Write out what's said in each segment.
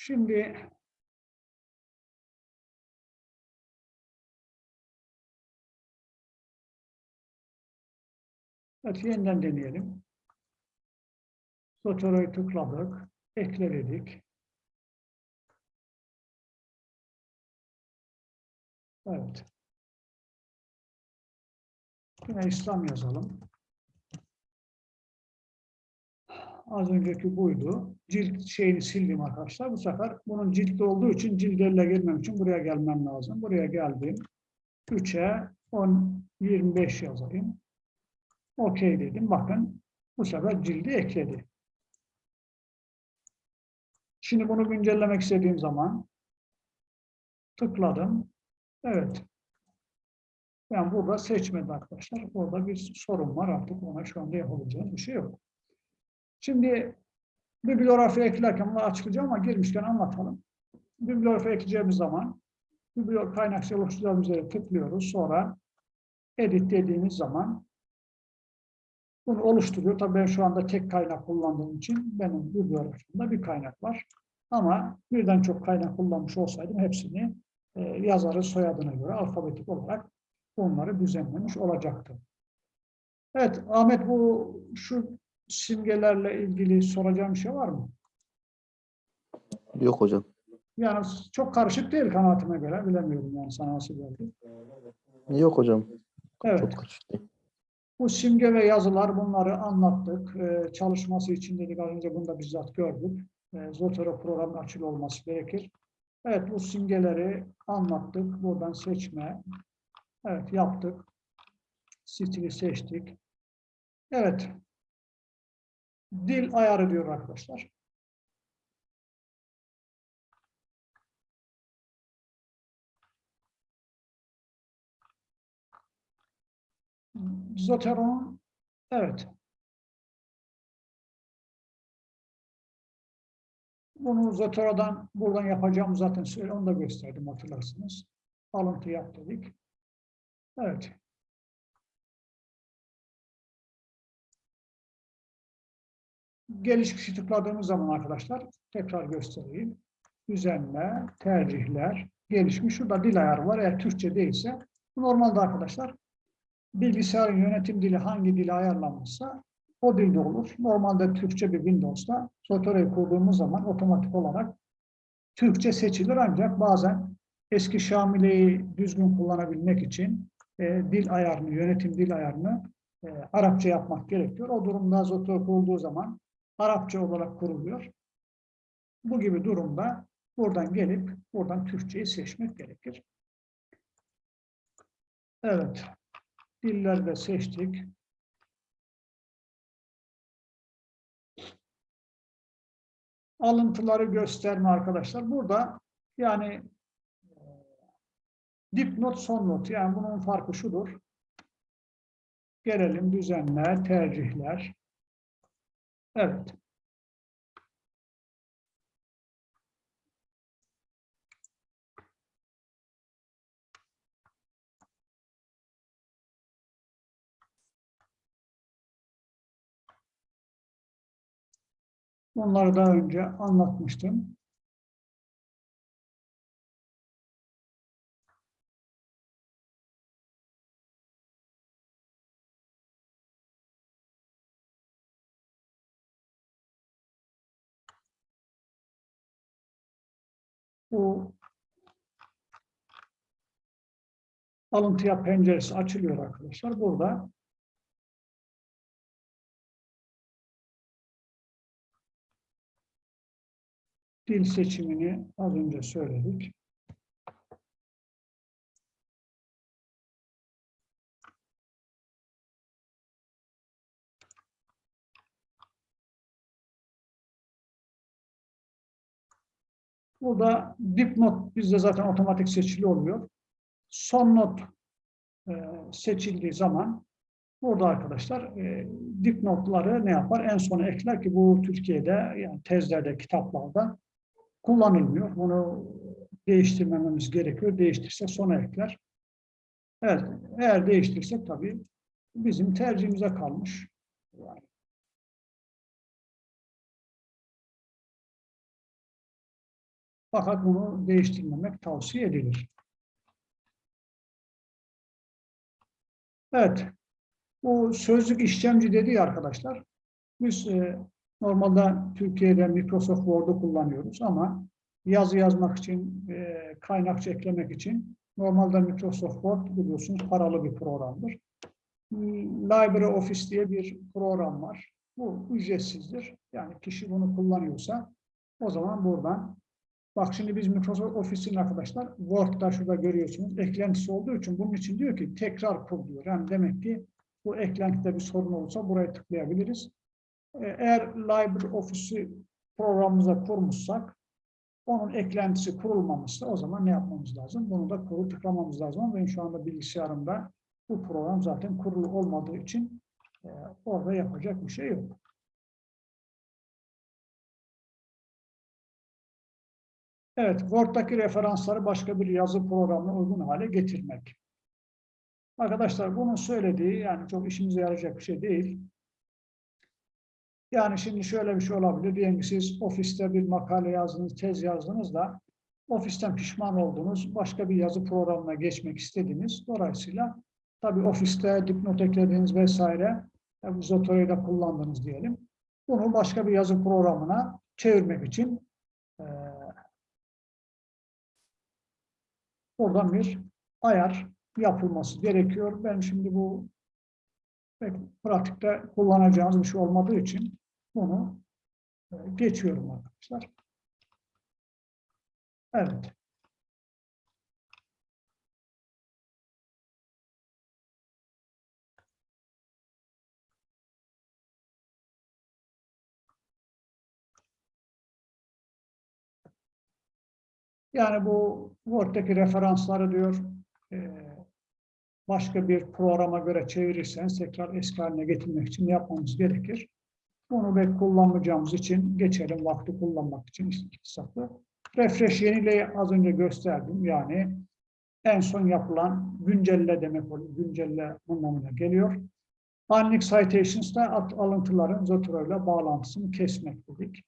Şimdi Evet, yeniden deneyelim. Zotoro'yu tıkladık. Ekle dedik. Evet. Yine İslam yazalım. Az önceki buydu. Cilt şeyini sildim arkadaşlar. Bu sefer bunun ciltte olduğu için cilt elle girmem için buraya gelmem lazım. Buraya geldim. 3'e 10, 25 yazayım. Okey dedim. Bakın bu sefer cildi ekledi. Şimdi bunu güncellemek istediğim zaman tıkladım. Evet. Ben burada seçmedi arkadaşlar. Orada bir sorun var artık ona şu anda yapabileceğim bir şey yok. Şimdi bibliografi eklerken bunu açıklayacağım ama girmişken anlatalım. Bibliografi ekleyeceğimiz zaman bibliografi kaynak oluşturacağımız üzere tıklıyoruz. Sonra edit dediğimiz zaman bunu oluşturuyor. Tabii ben şu anda tek kaynak kullandığım için benim bibliografimde bir kaynak var. Ama birden çok kaynak kullanmış olsaydım hepsini e, yazarın soyadına göre alfabetik olarak onları düzenlemiş olacaktı. Evet Ahmet bu şu simgelerle ilgili soracağım şey var mı? Yok hocam. Yani çok karışık değil kanaatime göre. Bilemiyorum yani sana nasıl geldi. Yok hocam. Evet. Çok karışık değil. Bu simge ve yazılar bunları anlattık. Ee, çalışması için dedik az önce bunu da bizzat gördük. Ee, Zotero programın açılı olması gerekir. Evet bu simgeleri anlattık. Buradan seçme. Evet yaptık. Stili seçtik. Evet. Dil ayarı diyor arkadaşlar. Zoteron, evet. Bunu Zotero'dan buradan yapacağım zaten söyle, onu da gösterdim hatırlarsınız. Alıntı yap dedik. Evet. Gelişmişi tıkladığımız zaman arkadaşlar tekrar göstereyim. Düzenle, tercihler, gelişmiş. Şurada dil ayarı var. Eğer Türkçe değilse normalde arkadaşlar bilgisayarın yönetim dili hangi dile ayarlanmışsa o dilde olur. Normalde Türkçe bir Windows'ta Zotoro'yu kurduğumuz zaman otomatik olarak Türkçe seçilir ancak bazen eski Şamile'yi düzgün kullanabilmek için e, dil ayarını, yönetim dil ayarını e, Arapça yapmak gerekiyor. O durumda Zotoro kurulduğu zaman Arapça olarak kuruluyor. Bu gibi durumda buradan gelip buradan Türkçeyi seçmek gerekir. Evet. Dilleri de seçtik. Alıntıları gösterme arkadaşlar. Burada yani e, dipnot son not yani bunun farkı şudur. Gelelim düzenler, tercihler. Evet. Bunları daha önce anlatmıştım. Bu alıntıya penceresi açılıyor arkadaşlar. Burada dil seçimini az önce söyledik. Burada dipnot bizde zaten otomatik seçili oluyor. Son not e, seçildiği zaman burada arkadaşlar e, dipnotları ne yapar? En sona ekler ki bu Türkiye'de yani tezlerde, kitaplarda kullanılmıyor. Bunu değiştirmememiz gerekiyor. Değiştirse sona ekler. Evet, eğer değiştirsek tabii bizim tercihimize kalmış. Yani Fakat bunu değiştirmemek tavsiye edilir. Evet. Bu sözlük işlemci dedi arkadaşlar. Biz e, normalde Türkiye'de Microsoft Word'u kullanıyoruz ama yazı yazmak için, e, kaynakça eklemek için normalde Microsoft Word biliyorsunuz paralı bir programdır. Library Office diye bir program var. Bu ücretsizdir. Yani kişi bunu kullanıyorsa o zaman buradan bak şimdi biz Microsoft Office'in arkadaşlar Word'da şurada görüyorsunuz eklentisi olduğu için bunun için diyor ki tekrar kur diyor. Yani demek ki bu eklentide bir sorun olursa buraya tıklayabiliriz. Ee, Eğer Library Office'i programımıza kurmuşsak onun eklentisi kurulmamışsa o zaman ne yapmamız lazım? Bunu da kuru tıklamamız lazım. Benim şu anda bilgisayarımda bu program zaten kurulu olmadığı için e, orada yapacak bir şey yok. Evet, Word'daki referansları başka bir yazı programına uygun hale getirmek. Arkadaşlar bunun söylediği yani çok işimize yarayacak bir şey değil. Yani şimdi şöyle bir şey olabilir. Diyelim ki siz ofiste bir makale yazdınız, tez yazdınız da ofisten pişman oldunuz. Başka bir yazı programına geçmek istediniz. Dolayısıyla tabii ofiste dipnot eklediniz vesaire. Bu Zoto'yu da kullandınız diyelim. Bunu başka bir yazı programına çevirmek için e, oradan bir ayar yapılması gerekiyor. Ben şimdi bu pek pratikte kullanacağımız bir şey olmadığı için bunu e, geçiyorum arkadaşlar. Evet. Yani bu Word'daki referansları diyor e, başka bir programa göre çevirirseniz tekrar eski haline getirmek için yapmamız gerekir? Bunu ve kullanmayacağımız için geçelim vakti kullanmak için iktisatlı. Refresh yenileyi az önce gösterdim. Yani en son yapılan güncelle demek oluyor. Güncelle anlamına geliyor. Unlink citations'da alıntıların Zotero ile bağlantısını kesmek dedik.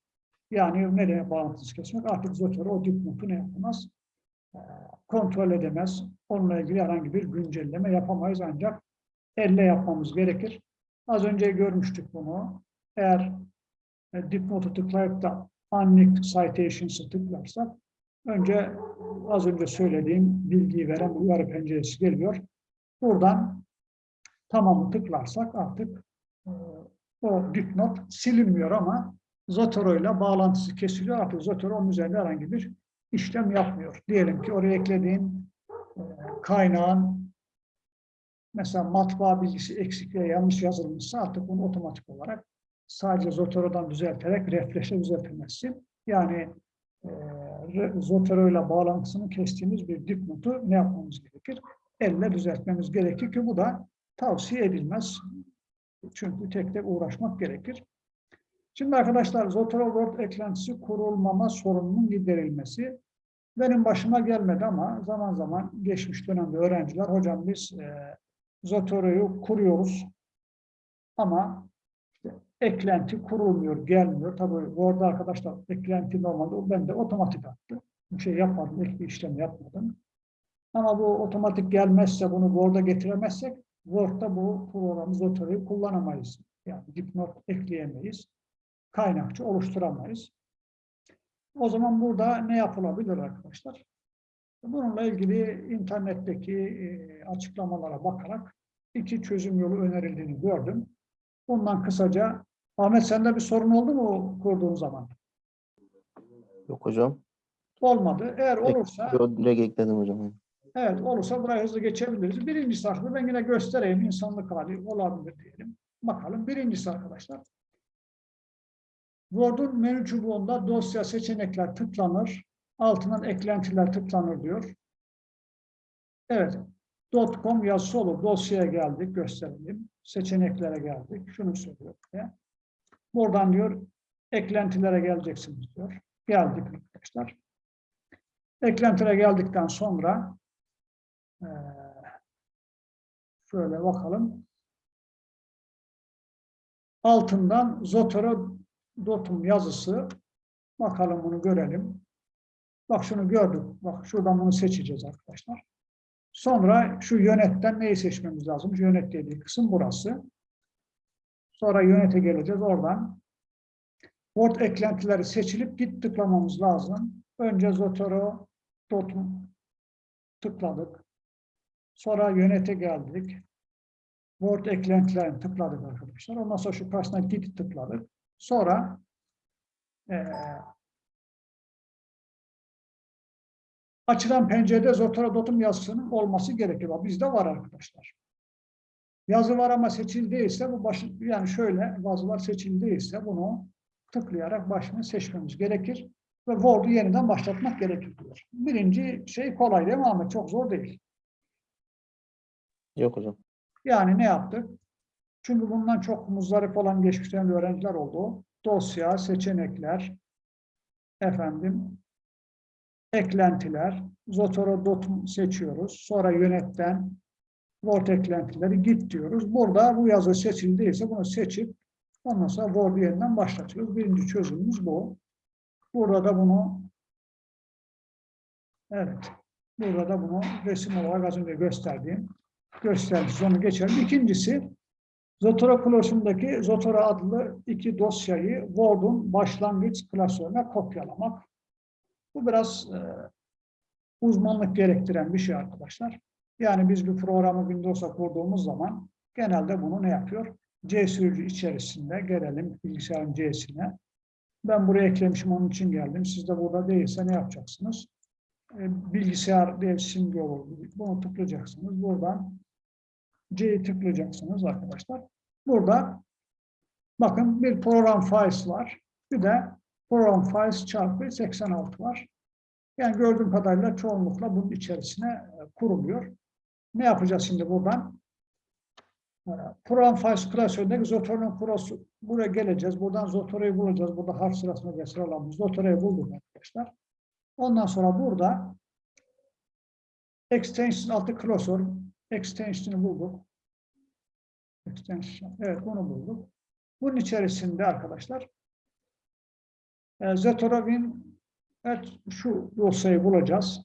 Yani nereye bağlantısı kesmek? Artık Zotero o dipnotu ne yapamaz? Ee, kontrol edemez. Onunla ilgili herhangi bir güncelleme yapamayız ancak elle yapmamız gerekir. Az önce görmüştük bunu. Eğer e, dipnotu tıklayıp da unlinked citations'ı tıklarsak önce az önce söylediğim bilgiyi veren uyarı penceresi geliyor. Buradan tamamı tıklarsak artık e, o dipnot silinmiyor ama Zotero ile bağlantısı kesiliyor. Artık Zotero onun üzerinde herhangi bir işlem yapmıyor. Diyelim ki oraya eklediğin e, kaynağın mesela matbaa bilgisi eksik veya yanlış yazılmışsa artık bunu otomatik olarak sadece Zotero'dan düzelterek refleşe düzeltemezsin. Yani e, Zotero ile bağlantısını kestiğimiz bir dipnotu ne yapmamız gerekir? Elle düzeltmemiz gerekir ki bu da tavsiye edilmez. Çünkü tek tek uğraşmak gerekir. Şimdi arkadaşlar Zotero Word eklentisi kurulmama sorununun giderilmesi benim başıma gelmedi ama zaman zaman geçmiş dönemde öğrenciler hocam biz e, Zotero'yu kuruyoruz ama işte eklenti kurulmuyor, gelmiyor. Tabii Word'da arkadaşlar eklenti normalde ben de otomatik attı. Bir şey yapmadım, ek bir işlem yapmadım. Ama bu otomatik gelmezse bunu Word'a getiremezsek Word'da bu programı Zotero'yu kullanamayız. Yani dipnot ekleyemeyiz kaynakçı oluşturamayız. O zaman burada ne yapılabilir arkadaşlar? Bununla ilgili internetteki e, açıklamalara bakarak iki çözüm yolu önerildiğini gördüm. Bundan kısaca, Ahmet sende bir sorun oldu mu kurduğun zaman? Yok hocam. Olmadı. Eğer olursa, direkt ekledim hocam. evet olursa buraya hızlı geçebiliriz. Birincisi arkadaşlar, ben yine göstereyim insanlık hali olabilir diyelim. Bakalım. Birincisi arkadaşlar, Word'un menü çubuğunda dosya seçenekler tıklanır. Altından eklentiler tıklanır diyor. Evet. .com yazısı olur. Dosyaya geldik. Gösterelim. Seçeneklere geldik. Şunu söylüyor. Diye. Buradan diyor eklentilere geleceksiniz diyor. Geldik arkadaşlar. Eklentilere geldikten sonra şöyle bakalım. Altından Zotero Dotum yazısı bakalım bunu görelim. Bak şunu gördük. Bak şuradan bunu seçeceğiz arkadaşlar. Sonra şu yönetten neyi seçmemiz lazım? Şu yönet dediği kısım burası. Sonra yönete geleceğiz. Oradan Word eklentileri seçilip git tıklamamız lazım. Önce Zotero Dot'u tıkladık. Sonra yönete geldik. Word eklentilerini tıkladık arkadaşlar. Ondan sonra şu karşısına git tıkladık. Sonra eee açılan pencerede Zotero Dot'un yazısının olması gerekiyor. Bizde var arkadaşlar. Yazı var ama değilse bu baş, yani şöyle yazılar değilse bunu tıklayarak başını seçmemiz gerekir ve Word'u yeniden başlatmak gerekir diyor. Birinci şey kolay değil mi Ahmet? Çok zor değil. Yok hocam. Yani ne yaptık? Çünkü bundan çok muzdarip olan geçmiş öğrenciler oldu. Dosya, seçenekler, efendim, eklentiler, Zotero Dot'u seçiyoruz. Sonra yönetten Word eklentileri git diyoruz. Burada bu yazı seçildiyse bunu seçip ondan sonra Word'u yeniden başlatıyoruz. Birinci çözümümüz bu. Burada da bunu evet burada da bunu resim olarak az önce gösterdiğim göstermiş. Onu geçelim. İkincisi Zotero klasöründeki Zotero adlı iki dosyayı Word'un başlangıç klasörüne kopyalamak. Bu biraz e, uzmanlık gerektiren bir şey arkadaşlar. Yani biz bir programı Windows'a kurduğumuz zaman genelde bunu ne yapıyor? C sürücü içerisinde gelelim bilgisayarın C'sine. Ben buraya eklemişim onun için geldim. Siz de burada değilse ne yapacaksınız? E, bilgisayar diye simge olur. Bunu tıklayacaksınız. Buradan C'yi tıklayacaksınız arkadaşlar. Burada bakın bir program files var. Bir de program files çarpı 86 var. Yani gördüğüm kadarıyla çoğunlukla bunun içerisine e, kuruluyor. Ne yapacağız şimdi buradan? E, Program files klasöründeki Zotero'nun kurosu. Buraya geleceğiz. Buradan Zotero'yu bulacağız. Burada harf sırasında ve sıralamamız. Zotero'yu bulduk arkadaşlar. Ondan sonra burada extension altı klasör extension'ı bulduk. Extension. Evet bunu bulduk. Bunun içerisinde arkadaşlar e, Zetorov'in evet şu dosyayı bulacağız.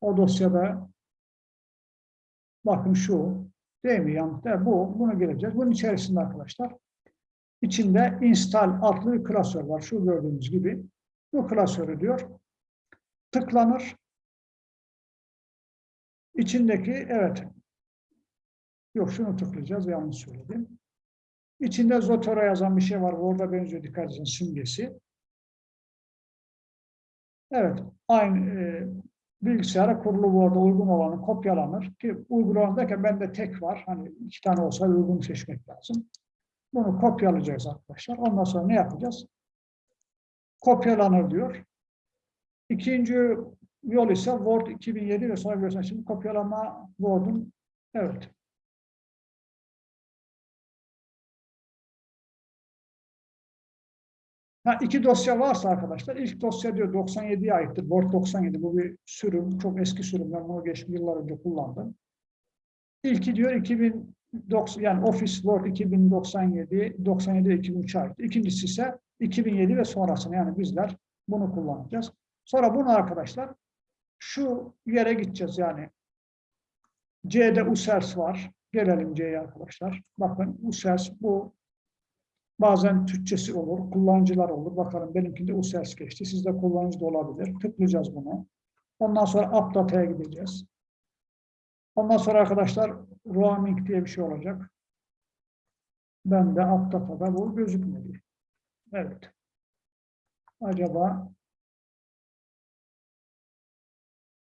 O dosyada bakın şu değil mi yanlış değil, bu bunu geleceğiz. Bunun içerisinde arkadaşlar içinde install adlı bir klasör var. Şu gördüğünüz gibi bu klasörü diyor tıklanır. İçindeki evet yok şunu tıklayacağız yanlış söyledim. İçinde Zotero yazan bir şey var. Orada benziyor dikkat edin simgesi. Evet aynı e, bilgisayara kurulu arada uygun olanı kopyalanır ki uygulamada bende tek var. Hani iki tane olsa uygun seçmek lazım. Bunu kopyalayacağız arkadaşlar. Ondan sonra ne yapacağız? Kopyalanır diyor. İkinci yol ise Word 2007 ve sonra görüyorsunuz şimdi kopyalama Word'un evet. Ha, iki dosya varsa arkadaşlar, ilk dosya diyor 97'ye aittir. Word 97 bu bir sürüm, çok eski sürüm. Ben bunu geçmiş yıllar önce kullandım. İlki diyor 2090 yani Office Word 2097, 97 ve 2003'e ait. İkincisi ise 2007 ve sonrasını yani bizler bunu kullanacağız. Sonra bunu arkadaşlar şu yere gideceğiz yani. C'de USERS var. Gelelim C'ye arkadaşlar. Bakın USERS bu bazen Türkçesi olur, kullanıcılar olur. Bakalım benimkinde USERS geçti. Sizde kullanıcı da olabilir. Tıklayacağız bunu. Ondan sonra UpData'ya gideceğiz. Ondan sonra arkadaşlar roaming diye bir şey olacak. Ben de UpData'da bu gözükmedi. Evet. Acaba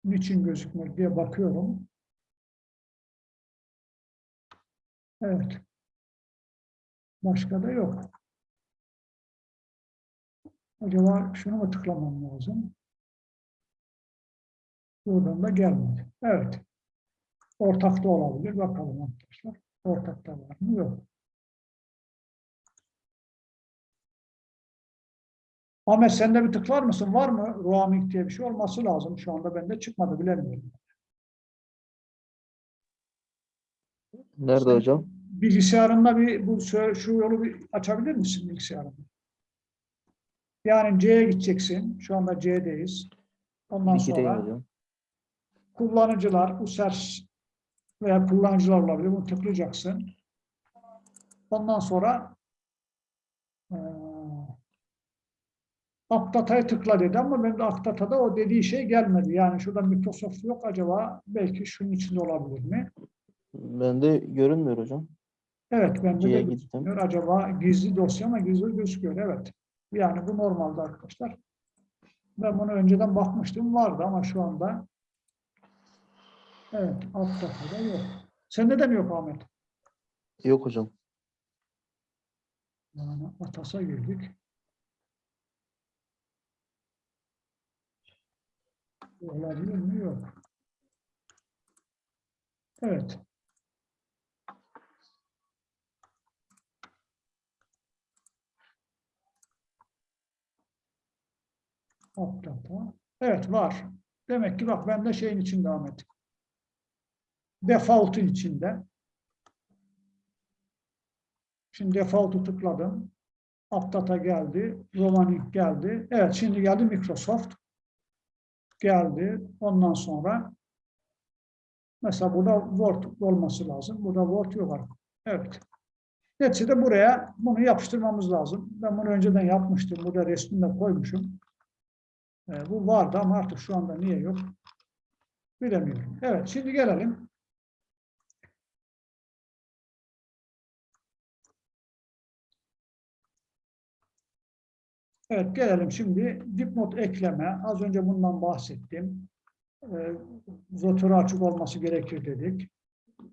niçin gözükmüyor diye bakıyorum. Evet. Başka da yok. Acaba şunu mu tıklamam lazım? Buradan da gelmedi. Evet. Ortakta olabilir. Bakalım arkadaşlar. Ortakta var mı? Yok. Ahmet sen de bir tıklar mısın? Var mı? Roaming diye bir şey olması lazım. Şu anda bende çıkmadı. Bilemiyorum. Nerede hocam? Bilgisayarında bir bu şu yolu bir açabilir misin bilgisayarında? Yani C'ye gideceksin. Şu anda C'deyiz. Ondan gireyim sonra hocam. kullanıcılar, user veya kullanıcılar olabilir. Bunu tıklayacaksın. Ondan sonra eee Updata'ya tıkla dedi ama benim de Updata'da o dediği şey gelmedi. Yani şurada Microsoft yok acaba belki şunun içinde olabilir mi? Bende görünmüyor hocam. Evet bende de gittim. gözükmüyor. Acaba gizli dosya mı gizli gözüküyor. Evet. Yani bu normalde arkadaşlar. Ben bunu önceden bakmıştım. Vardı ama şu anda evet Updata'da yok. Sende de mi yok Ahmet? Yok hocam. Yani Atas'a girdik. Olabilir mi? Yok. Evet. Updata. Evet var. Demek ki bak ben de şeyin içinde Ahmet. Default'un içinde. Şimdi default'u tıkladım. Updata geldi. Romanik geldi. Evet şimdi geldi Microsoft. Geldi. Ondan sonra mesela burada Word olması lazım. Burada Word yok artık. Evet. Neticede buraya bunu yapıştırmamız lazım. Ben bunu önceden yapmıştım. Burada resmini koymuşum. Ee, bu vardı ama artık şu anda niye yok? Bilemiyorum. Evet şimdi gelelim. Evet gelelim şimdi dipnot ekleme. Az önce bundan bahsettim. Ee, Zotörü açık olması gerekir dedik.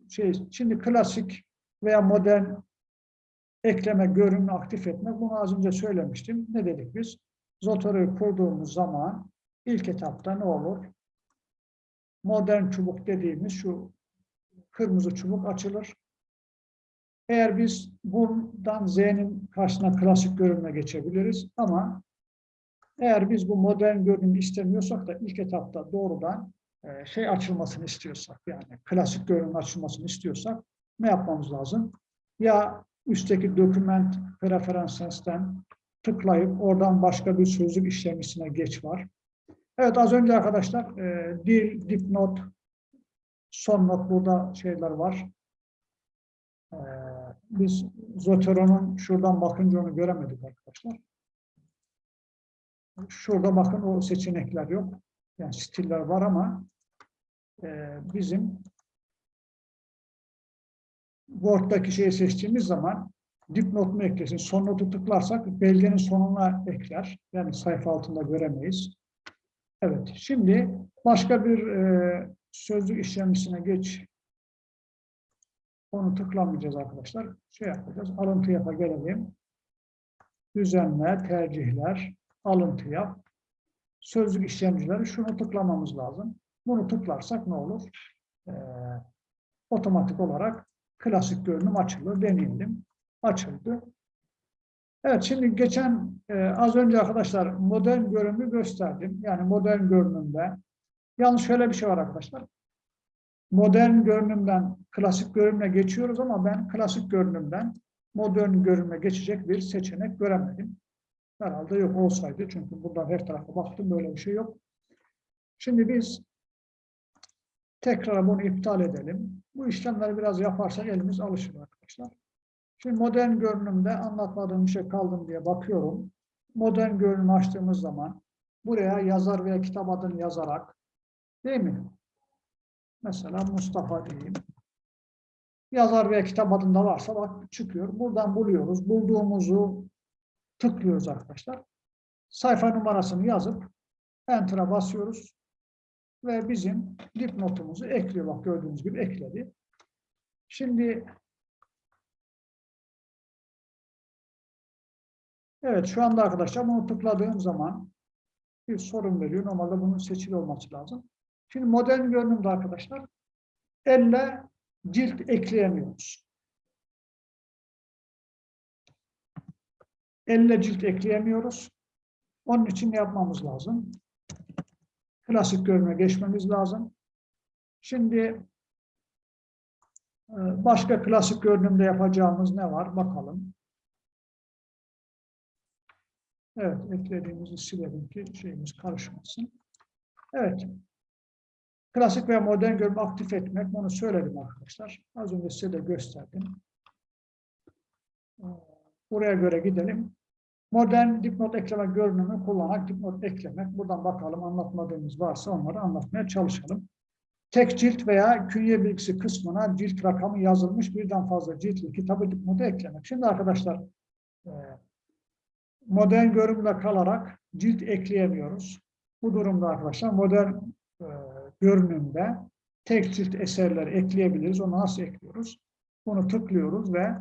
Şey, şimdi klasik veya modern ekleme, görünümü aktif etmek. Bunu az önce söylemiştim. Ne dedik biz? Zotörü kurduğumuz zaman ilk etapta ne olur? Modern çubuk dediğimiz şu kırmızı çubuk açılır. Eğer biz bundan Z'nin karşısına klasik görünüme geçebiliriz ama eğer biz bu modern görünümü istemiyorsak da ilk etapta doğrudan e, şey açılmasını istiyorsak yani klasik görünüm açılmasını istiyorsak ne yapmamız lazım? Ya üstteki document preferences'ten tıklayıp oradan başka bir sözlük işlemisine geç var. Evet az önce arkadaşlar e, dil, dipnot, son not burada şeyler var. Ee, biz Zoteron'un şuradan bakınca onu göremedik arkadaşlar. Şurada bakın o seçenekler yok. Yani stiller var ama e, bizim Word'daki şeyi seçtiğimiz zaman dipnot mu eklesin, son notu tıklarsak belgenin sonuna ekler. Yani sayfa altında göremeyiz. Evet, şimdi başka bir e, sözlük işlemcisine geç onu tıklamayacağız arkadaşlar. Şey yapacağız. Alıntı yapa gelelim. Düzenle, tercihler, alıntı yap. Sözlük işlemcileri şunu tıklamamız lazım. Bunu tıklarsak ne olur? Ee, otomatik olarak klasik görünüm açılır. Deneyelim. Açıldı. Evet şimdi geçen e, az önce arkadaşlar modern görünümü gösterdim. Yani modern görünümde yalnız şöyle bir şey var arkadaşlar modern görünümden klasik görünüme geçiyoruz ama ben klasik görünümden modern görünüme geçecek bir seçenek göremedim. Herhalde yok olsaydı çünkü buradan her tarafa baktım böyle bir şey yok. Şimdi biz tekrar bunu iptal edelim. Bu işlemleri biraz yaparsak elimiz alışır arkadaşlar. Şimdi modern görünümde anlatmadığım bir şey kaldım diye bakıyorum. Modern görünüm açtığımız zaman buraya yazar veya kitap adını yazarak değil mi? Mesela Mustafa diyeyim. Yazar veya kitap adında varsa bak çıkıyor. Buradan buluyoruz. Bulduğumuzu tıklıyoruz arkadaşlar. Sayfa numarasını yazıp Enter'a basıyoruz. Ve bizim dipnotumuzu ekliyor. Bak gördüğünüz gibi ekledi. Şimdi Evet şu anda arkadaşlar bunu tıkladığım zaman bir sorun veriyor. Normalde bunun seçili olması lazım. Şimdi modern görünümde arkadaşlar elle cilt ekleyemiyoruz. Elle cilt ekleyemiyoruz. Onun için yapmamız lazım? Klasik görünüme geçmemiz lazım. Şimdi e, başka klasik görünümde yapacağımız ne var? Bakalım. Evet, eklediğimizi silelim ki şeyimiz karışmasın. Evet. Klasik veya modern görünümü aktif etmek. Bunu söyledim arkadaşlar. Az önce size de gösterdim. Ee, Buraya göre gidelim. Modern dipnot ekleme görünümü kullanarak dipnot eklemek. Buradan bakalım anlatmadığımız varsa onları anlatmaya çalışalım. Tek cilt veya künye bilgisi kısmına cilt rakamı yazılmış birden fazla ciltli kitabı dipnotu eklemek. Şimdi arkadaşlar e, modern görünümle kalarak cilt ekleyemiyoruz. Bu durumda arkadaşlar modern görünümde tek cilt eserleri ekleyebiliriz. Onu nasıl ekliyoruz? Bunu tıklıyoruz ve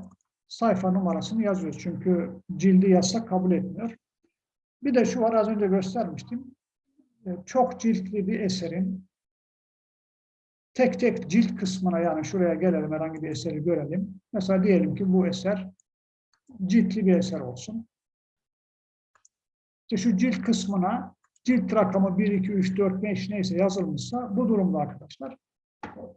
sayfa numarasını yazıyoruz. Çünkü cildi yazsak kabul etmiyor. Bir de şu var az önce göstermiştim. E, Çok ciltli bir eserin tek tek cilt kısmına yani şuraya gelelim herhangi bir eseri görelim. Mesela diyelim ki bu eser ciltli bir eser olsun. İşte şu cilt kısmına cilt rakamı 1, 2, 3, 4, 5 neyse yazılmışsa bu durumda arkadaşlar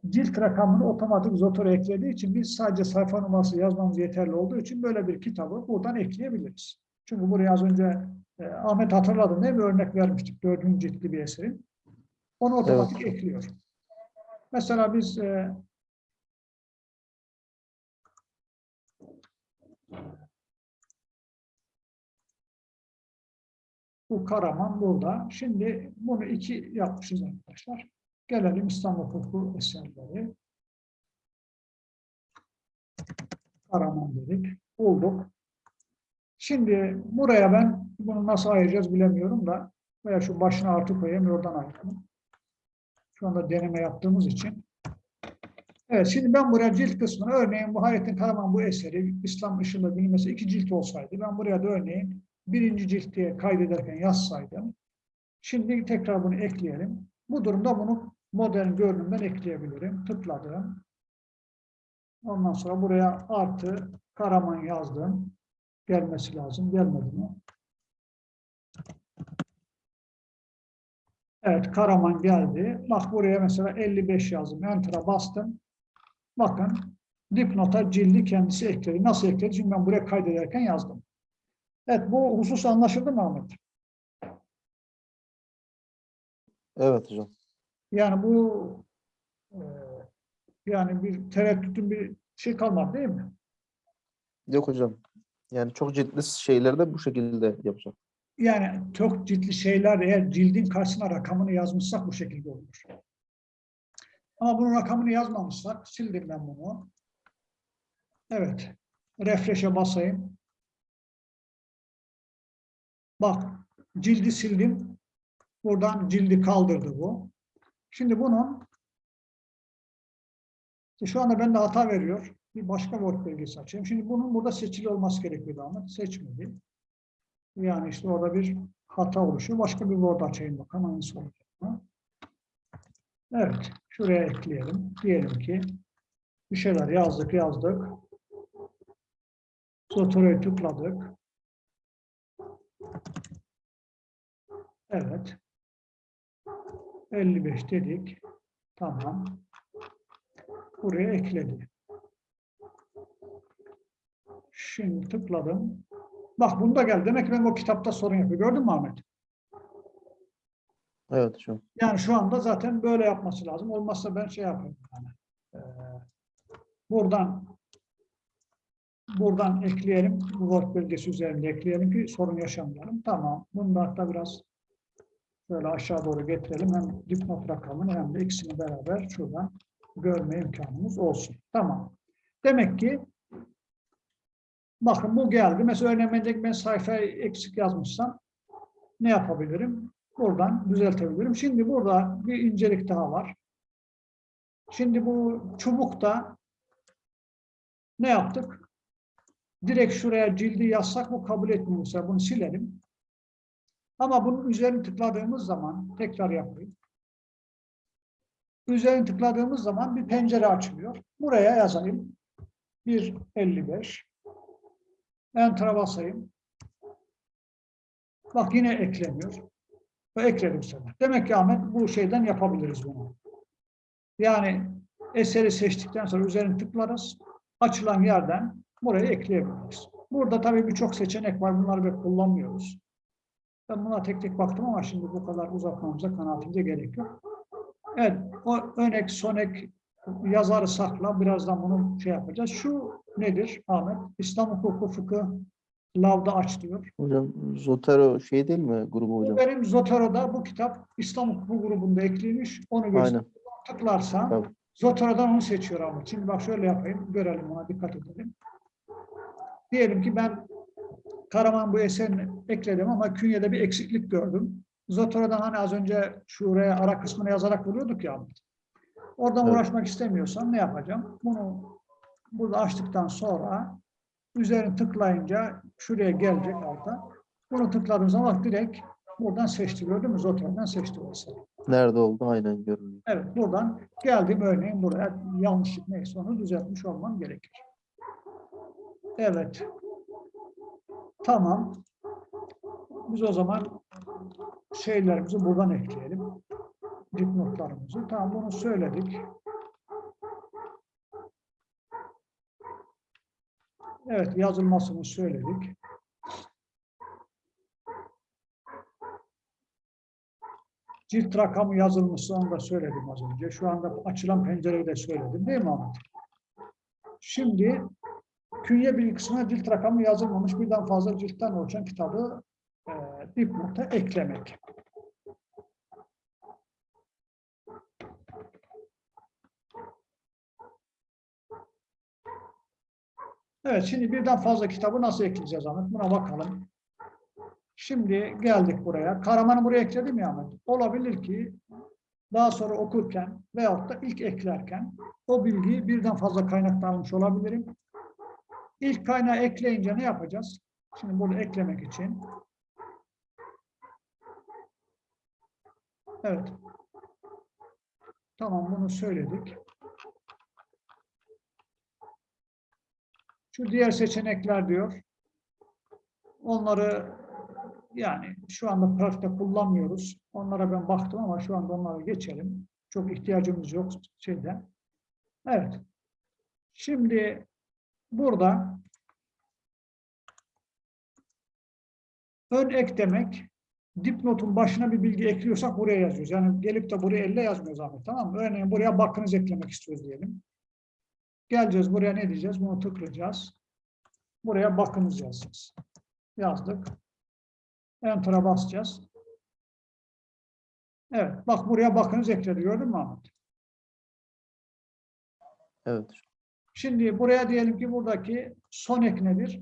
cilt rakamını otomatik Zotor'a eklediği için biz sadece sayfa numarası yazmamız yeterli olduğu için böyle bir kitabı buradan ekleyebiliriz. Çünkü buraya az önce e, Ahmet hatırladın değil mi? Örnek vermiştik dördüncü ciltli bir eserin. Onu otomatik ekliyor. Mesela biz e, bu Karaman burada. Şimdi bunu iki yapmışız arkadaşlar. Gelelim İstanbul Hukuku eserleri. Karaman dedik. Bulduk. Şimdi buraya ben bunu nasıl ayıracağız bilemiyorum da veya şu başına artı koyayım oradan ayıralım. Şu anda deneme yaptığımız için. Evet şimdi ben buraya cilt kısmına örneğin bu Hayrettin Karaman bu eseri İslam ışığında bilinmesi iki cilt olsaydı ben buraya da örneğin birinci cilt diye kaydederken yazsaydım. Şimdi tekrar bunu ekleyelim. Bu durumda bunu modern görünümden ekleyebilirim. Tıkladım. Ondan sonra buraya artı Karaman yazdım. Gelmesi lazım. Gelmedi mi? Evet Karaman geldi. Bak buraya mesela 55 yazdım. Enter'a bastım. Bakın dipnota cildi kendisi ekledi. Nasıl ekledi? Çünkü ben buraya kaydederken yazdım. Evet bu husus anlaşıldı mı Ahmet? Evet hocam. Yani bu e, yani bir tereddütün bir şey kalmadı değil mi? Yok hocam. Yani çok ciltli şeyleri de bu şekilde yapacağım. Yani çok ciltli şeyler eğer cildin karşısına rakamını yazmışsak bu şekilde olur. Ama bunun rakamını yazmamışsak sildim ben bunu. Evet. Refresh'e basayım. Bak cildi sildim. Buradan cildi kaldırdı bu. Şimdi bunun işte şu anda bende hata veriyor. Bir başka Word belgesi açayım. Şimdi bunun burada seçili olması gerekiyordu ama seçmedi. Yani işte orada bir hata oluşuyor. Başka bir Word açayım bakalım hangisi olacak mı? Evet. Şuraya ekleyelim. Diyelim ki bir şeyler yazdık yazdık. Zotore'yi tıkladık. Evet. 55 dedik. Tamam. Buraya ekledi. Şimdi tıkladım. Bak bunda geldi. Demek ki benim o kitapta sorun yapıyor. Gördün mü Ahmet? Evet hocam. Yani şu anda zaten böyle yapması lazım. Olmazsa ben şey yapayım. Yani. Ee, buradan buradan ekleyelim. Bu Word belgesi üzerinde ekleyelim ki sorun yaşamayalım. Tamam. Bunu da hatta biraz şöyle aşağı doğru getirelim. Hem dipnot rakamını hem de ikisini beraber şuradan görme imkanımız olsun. Tamam. Demek ki bakın bu geldi. Mesela örneğin ben sayfayı eksik yazmışsam ne yapabilirim? Buradan düzeltebilirim. Şimdi burada bir incelik daha var. Şimdi bu çubukta ne yaptık? Direkt şuraya cildi yazsak bu kabul etmiyor. Mesela bunu silelim. Ama bunun üzerine tıkladığımız zaman tekrar yapayım. Üzerine tıkladığımız zaman bir pencere açılıyor. Buraya yazayım. 1.55 Enter'a basayım. Bak yine ekleniyor. Ve ekledim sana. Demek ki Ahmet bu şeyden yapabiliriz bunu. Yani eseri seçtikten sonra üzerine tıklarız. Açılan yerden buraya ekleyebiliriz. Burada tabii birçok seçenek var. Bunları pek kullanmıyoruz. Ben buna tek tek baktım ama şimdi bu kadar uzatmamıza kanaatimize gerek yok. Evet, o önek, sonek yazarı sakla. Birazdan bunu şey yapacağız. Şu nedir Ahmet? İslam hukuku fıkıh lavda aç diyor. Hocam Zotero şey değil mi grubu Bu hocam? benim Zotero'da bu kitap İslam hukuku grubunda ekliymiş. Onu göster. Tıklarsan Tabii. Zotero'dan onu seçiyor Ahmet. Şimdi bak şöyle yapayım. Görelim ona dikkat edelim. Diyelim ki ben Karaman bu eserini ekledim ama künyede bir eksiklik gördüm. Zotero'dan hani az önce şuraya ara kısmını yazarak buluyorduk ya. Oradan Evet. uğraşmak istemiyorsan ne yapacağım? Bunu burada açtıktan sonra üzerine tıklayınca şuraya gelecek alta. Bunu tıkladığım zaman direkt buradan seçti. Gördün mü? Zotero'dan seçti o eseri. Nerede oldu? Aynen görünüyor. Evet, buradan geldim örneğin buraya yanlışlık neyse onu düzeltmiş olmam gerekir. Evet. Tamam. Biz o zaman şeylerimizi buradan ekleyelim. Dipnotlarımızı. Tamam bunu söyledik. Evet yazılmasını söyledik. Cilt rakamı yazılmışsa onu da söyledim az önce. Şu anda açılan pencereyi de söyledim değil mi Ahmet? Şimdi künye kısmına cilt rakamı yazılmamış birden fazla ciltten oluşan kitabı e, dipnota eklemek. Evet, şimdi birden fazla kitabı nasıl ekleyeceğiz Ahmet? Buna bakalım. Şimdi geldik buraya. Karaman'ı buraya ekledim ya Ahmet. Olabilir ki daha sonra okurken veyahut da ilk eklerken o bilgiyi birden fazla kaynaktan almış olabilirim. İlk kaynağı ekleyince ne yapacağız? Şimdi burada eklemek için. Evet. Tamam bunu söyledik. Şu diğer seçenekler diyor. Onları yani şu anda pratikte kullanmıyoruz. Onlara ben baktım ama şu anda onlara geçelim. Çok ihtiyacımız yok şeyde. Evet. Şimdi burada ön ek demek dipnotun başına bir bilgi ekliyorsak buraya yazıyoruz. Yani gelip de buraya elle yazmıyoruz Ahmet tamam mı? Örneğin buraya bakınız eklemek istiyoruz diyelim. Geleceğiz buraya ne diyeceğiz? Bunu tıklayacağız. Buraya bakınız yazacağız. Yazdık. Enter'a basacağız. Evet. Bak buraya bakınız ekledi. Gördün mü Ahmet? Evet. Şimdi buraya diyelim ki buradaki son ek nedir?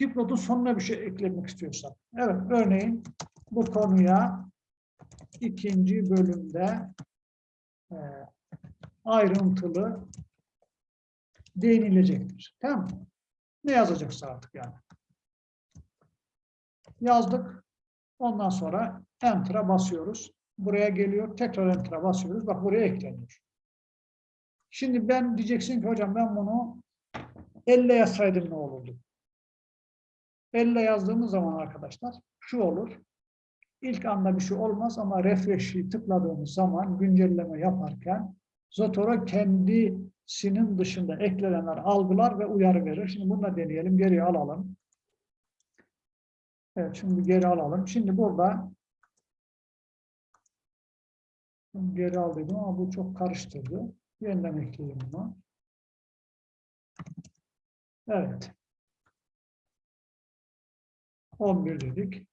Dipnotun sonuna bir şey eklemek istiyorsak. Evet. Örneğin bu konuya ikinci bölümde e, ayrıntılı değinilecektir. Tamam mı? Ne yazacaksa artık yani. Yazdık. Ondan sonra Enter'a basıyoruz. Buraya geliyor. Tekrar Enter'a basıyoruz. Bak buraya ekleniyor. Şimdi ben diyeceksin ki hocam ben bunu elle yazsaydım ne olurdu? Elle yazdığımız zaman arkadaşlar şu olur. İlk anda bir şey olmaz ama refresh'i tıkladığımız zaman güncelleme yaparken Zotero kendisinin dışında eklenenler algılar ve uyarı verir. Şimdi bunu da deneyelim. Geriye alalım. Evet, şimdi geri alalım. Şimdi burada geri al dedim ama bu çok karıştırdı. Yeniden ekleyelim bunu. Evet. 11 dedik.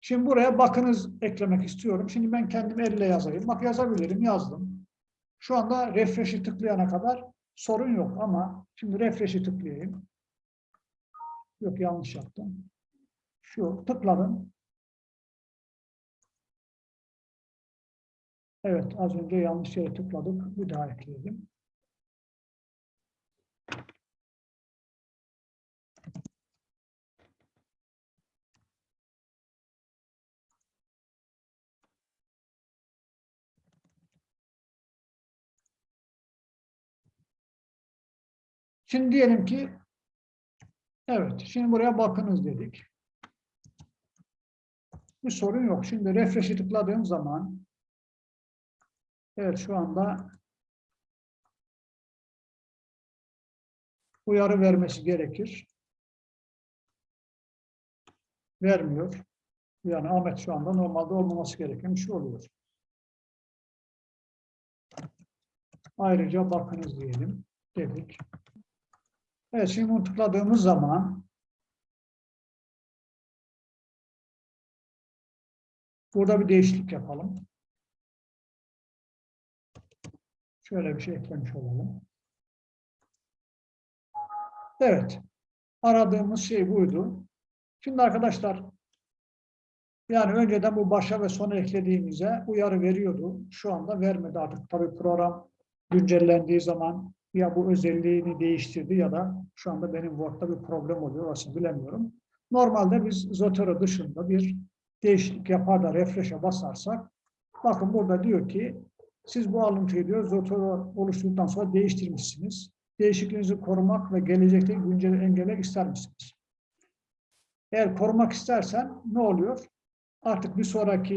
Şimdi buraya bakınız eklemek istiyorum. Şimdi ben kendim elle yazayım. Bak yazabilirim. Yazdım. Şu anda refresh'i tıklayana kadar sorun yok ama şimdi refresh'i tıklayayım. Yok yanlış yaptım. Şu tıkladım. Evet az önce yanlış yere tıkladık. Bir daha ekleyelim. Şimdi diyelim ki evet şimdi buraya bakınız dedik. Bir sorun yok. Şimdi refresh'i tıkladığım zaman evet şu anda uyarı vermesi gerekir. Vermiyor. Yani Ahmet şu anda normalde olmaması gereken bir şey oluyor. Ayrıca bakınız diyelim dedik. Evet şimdi bunu tıkladığımız zaman burada bir değişiklik yapalım. Şöyle bir şey eklemiş olalım. Evet. Aradığımız şey buydu. Şimdi arkadaşlar yani önceden bu başa ve sona eklediğimize uyarı veriyordu. Şu anda vermedi artık. Tabii program güncellendiği zaman ya bu özelliğini değiştirdi ya da şu anda benim Word'da bir problem oluyor. Orasını bilemiyorum. Normalde biz Zotero dışında bir değişiklik yapar da refresh'e basarsak bakın burada diyor ki siz bu alıntıyı diyor Zotero oluşturduktan sonra değiştirmişsiniz. Değişikliğinizi korumak ve gelecekte güncel engellemek ister misiniz? Eğer korumak istersen ne oluyor? Artık bir sonraki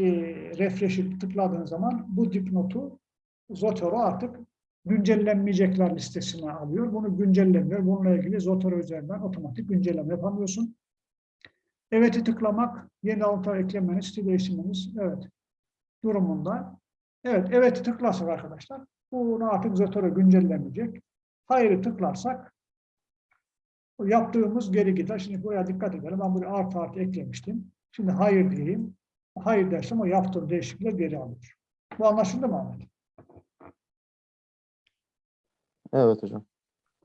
refresh'i tıkladığın zaman bu dipnotu Zotero artık güncellenmeyecekler listesine alıyor. Bunu güncellemiyor. Bununla ilgili Zotero üzerinden otomatik güncelleme yapamıyorsun. Evet'i tıklamak, yeni alıntı eklemeniz, stil değiştirmeniz, evet durumunda. Evet, evet'i tıklarsak arkadaşlar, bunu artık Zotero güncellemeyecek. Hayır'ı tıklarsak, yaptığımız geri gider. Şimdi buraya dikkat edelim. Ben buraya artı artı eklemiştim. Şimdi hayır diyeyim. Hayır dersem o yaptığım değişiklikler geri alıyor. Bu anlaşıldı mı Ahmet? Evet hocam.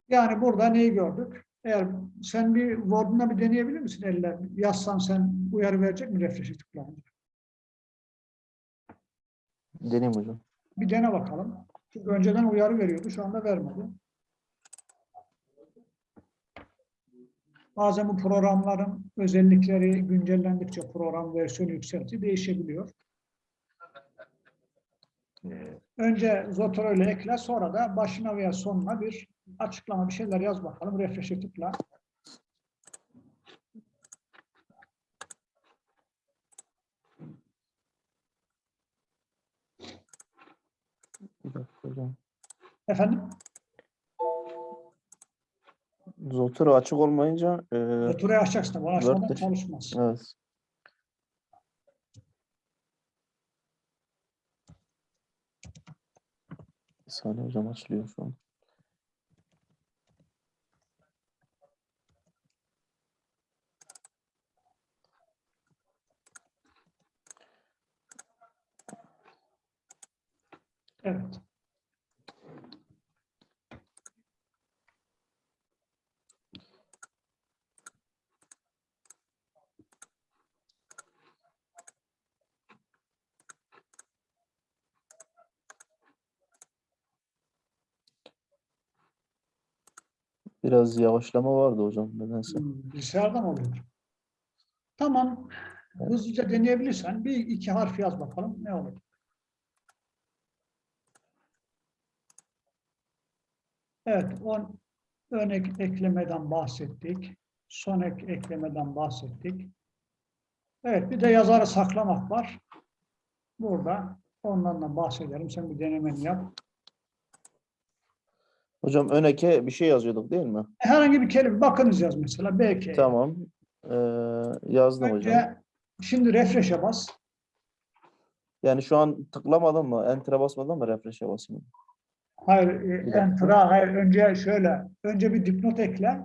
Yani burada neyi gördük? Eğer sen bir Word'una bir deneyebilir misin elle? Yazsan sen uyarı verecek mi refresh'e tıklayınca? Deneyim hocam. Bir dene bakalım. Çünkü önceden uyarı veriyordu, şu anda vermedi. Bazen bu programların özellikleri güncellendikçe program versiyonu yükselti değişebiliyor. Önce Zotero ile ekle, sonra da başına veya sonuna bir açıklama, bir şeyler yaz bakalım. Refresh'e tıkla. Hocam. Efendim? Zotero açık olmayınca e, Zotero'yu açacaksın. tabii, açmadan Word'de- çalışmaz. evet. Saniye hocam açılıyor şu an. Evet. Biraz yavaşlama vardı hocam nedense. Hmm, Bilgisayarda mı oluyor? Tamam. Hızlıca deneyebilirsen bir iki harf yaz bakalım. Ne olur? Evet. On, ön ek- eklemeden bahsettik. Son ek eklemeden bahsettik. Evet. Bir de yazarı saklamak var. Burada ondan da bahsedelim. Sen bir denemeni yap. Hocam ön eke bir şey yazıyorduk değil mi? Herhangi bir kelime bakınız yaz mesela. Belki. Tamam. Ee, yazdım hocam. Önce şimdi refresh'e bas. Yani şu an tıklamadım mı? Enter'a basmadım mı refresh'e basayım? Hayır, e, enter'a hayır. Önce şöyle. Önce bir dipnot ekle.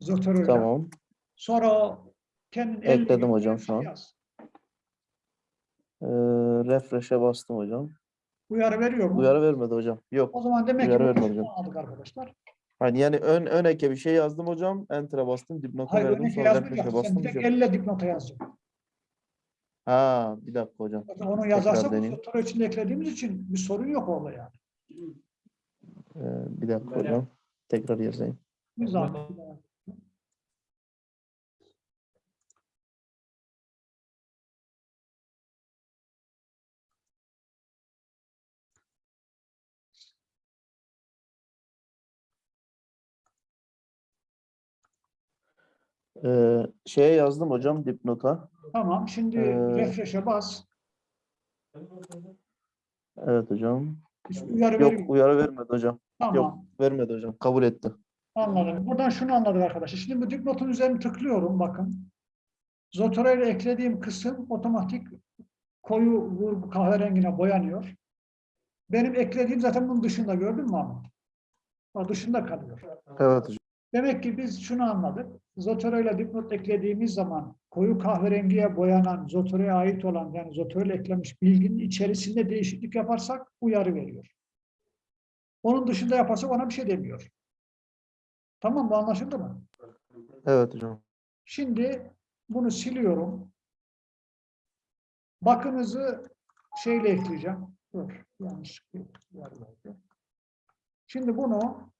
Zotero'yla. Tamam. Sonra o kendin Ekledim hocam şu an. yaz. Ee, refresh'e bastım hocam. Uyarı veriyor mu? Uyarı vermedi hocam. Yok. O zaman demek ki Uyarı bu vermedi hocam. aldık arkadaşlar. Hani yani ön ön eke bir şey yazdım hocam. Enter'a bastım. Dipnota Hayır verdim. Sonra yazdık refresh'e ya. Sen bastım. bir tek şey- elle dipnota yazacaksın. Ha bir dakika hocam. Zaten Onu yazarsak deneyeyim. Zotero içinde eklediğimiz için bir sorun yok orada yani. Ee, bir dakika hocam. Tekrar yazayım. Bir zahmet. Ee, şeye yazdım hocam dipnota. Tamam. Şimdi Ee, refresh'e bas. Evet hocam. Hiç uyarı Yok veriyor. uyarı vermedi hocam. Tamam. Yok vermedi hocam. Kabul etti. Anladım. Buradan şunu anladık arkadaşlar. Şimdi bu dipnotun üzerine tıklıyorum bakın. Zotero ile eklediğim kısım otomatik koyu vurgu kahverengine boyanıyor. Benim eklediğim zaten bunun dışında gördün mü Ahmet? O dışında kalıyor. Evet hocam. Demek ki biz şunu anladık. Zotero ile dipnot eklediğimiz zaman koyu kahverengiye boyanan, Zotero'ya ait olan yani Zotero ile eklenmiş bilginin içerisinde değişiklik yaparsak uyarı veriyor. Onun dışında yaparsak ona bir şey demiyor. Tamam bu anlaşıldı mı? Evet hocam. Şimdi bunu siliyorum. Bakınızı şeyle ekleyeceğim. Dur, yanlış. Şimdi bunu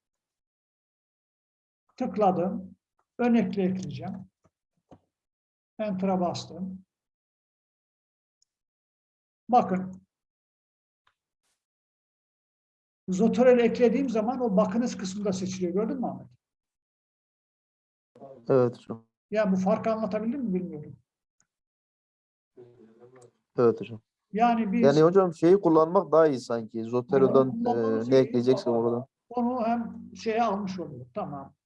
tıkladım. Ön ekle ekleyeceğim. Enter'a bastım. Bakın. Zotorel eklediğim zaman o bakınız kısmında seçiliyor. Gördün mü Ahmet? Evet hocam. Ya bu farkı anlatabildim mi bilmiyorum. Evet hocam. Yani biz Yani hocam şeyi kullanmak daha iyi sanki. Zotero'dan e, ne iyi. ekleyeceksin oradan. onu hem şeye almış oluyor. Tamam.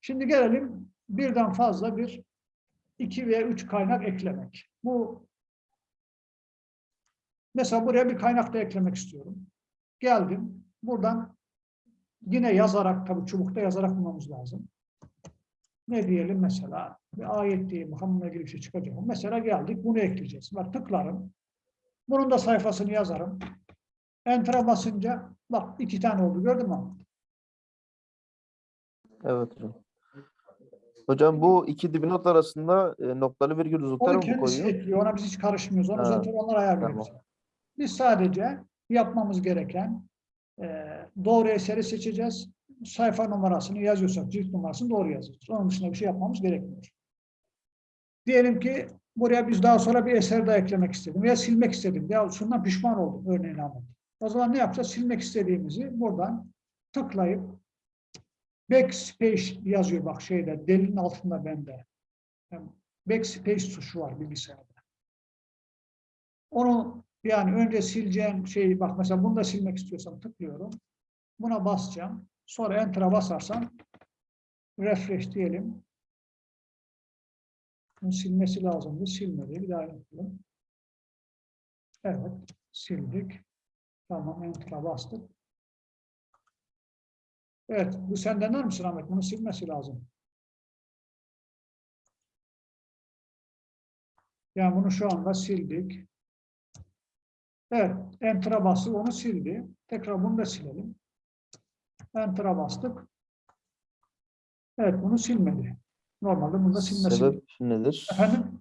Şimdi gelelim birden fazla bir iki veya üç kaynak eklemek. Bu mesela buraya bir kaynak da eklemek istiyorum. Geldim. Buradan yine yazarak tabii çubukta yazarak bulmamız lazım. Ne diyelim mesela bir ayet diye Muhammed'le ilgili bir şey çıkacak. Mesela geldik bunu ekleyeceğiz. Bak tıklarım. Bunun da sayfasını yazarım. Enter'a basınca bak iki tane oldu gördün mü? Evet hocam. Hocam bu iki dipnot arasında e, noktalı virgül Onu mu kendisi koyuyor? ekliyor. Ona biz hiç karışmıyoruz. Onu zaten onlar ayarlıyor. tamam. Biz sadece yapmamız gereken e, doğru eseri seçeceğiz. Sayfa numarasını yazıyorsak cilt numarasını doğru yazacağız. Onun dışında bir şey yapmamız gerekmiyor. Diyelim ki buraya biz daha sonra bir eser daha eklemek istedim veya silmek istedim. Ya şundan pişman oldum örneğin Ahmet. O zaman ne yapacağız? Silmek istediğimizi buradan tıklayıp backspace yazıyor bak şeyde delinin altında bende. Yani backspace tuşu var bilgisayarda. Onu yani önce sileceğim şeyi bak mesela bunu da silmek istiyorsam tıklıyorum. Buna basacağım. Sonra enter'a basarsam refresh diyelim. Bunu silmesi lazımdı. Silmedi. Bir daha yapalım. Evet. Sildik. Tamam. Enter'a bastık. Evet. Bu sen dener misin Ahmet? Bunu silmesi lazım. Yani bunu şu anda sildik. Evet. Enter'a bastık. Onu sildi. Tekrar bunu da silelim. Enter'a bastık. Evet. Bunu silmedi. Normalde bunu da silmesi. Sebep nedir? Efendim?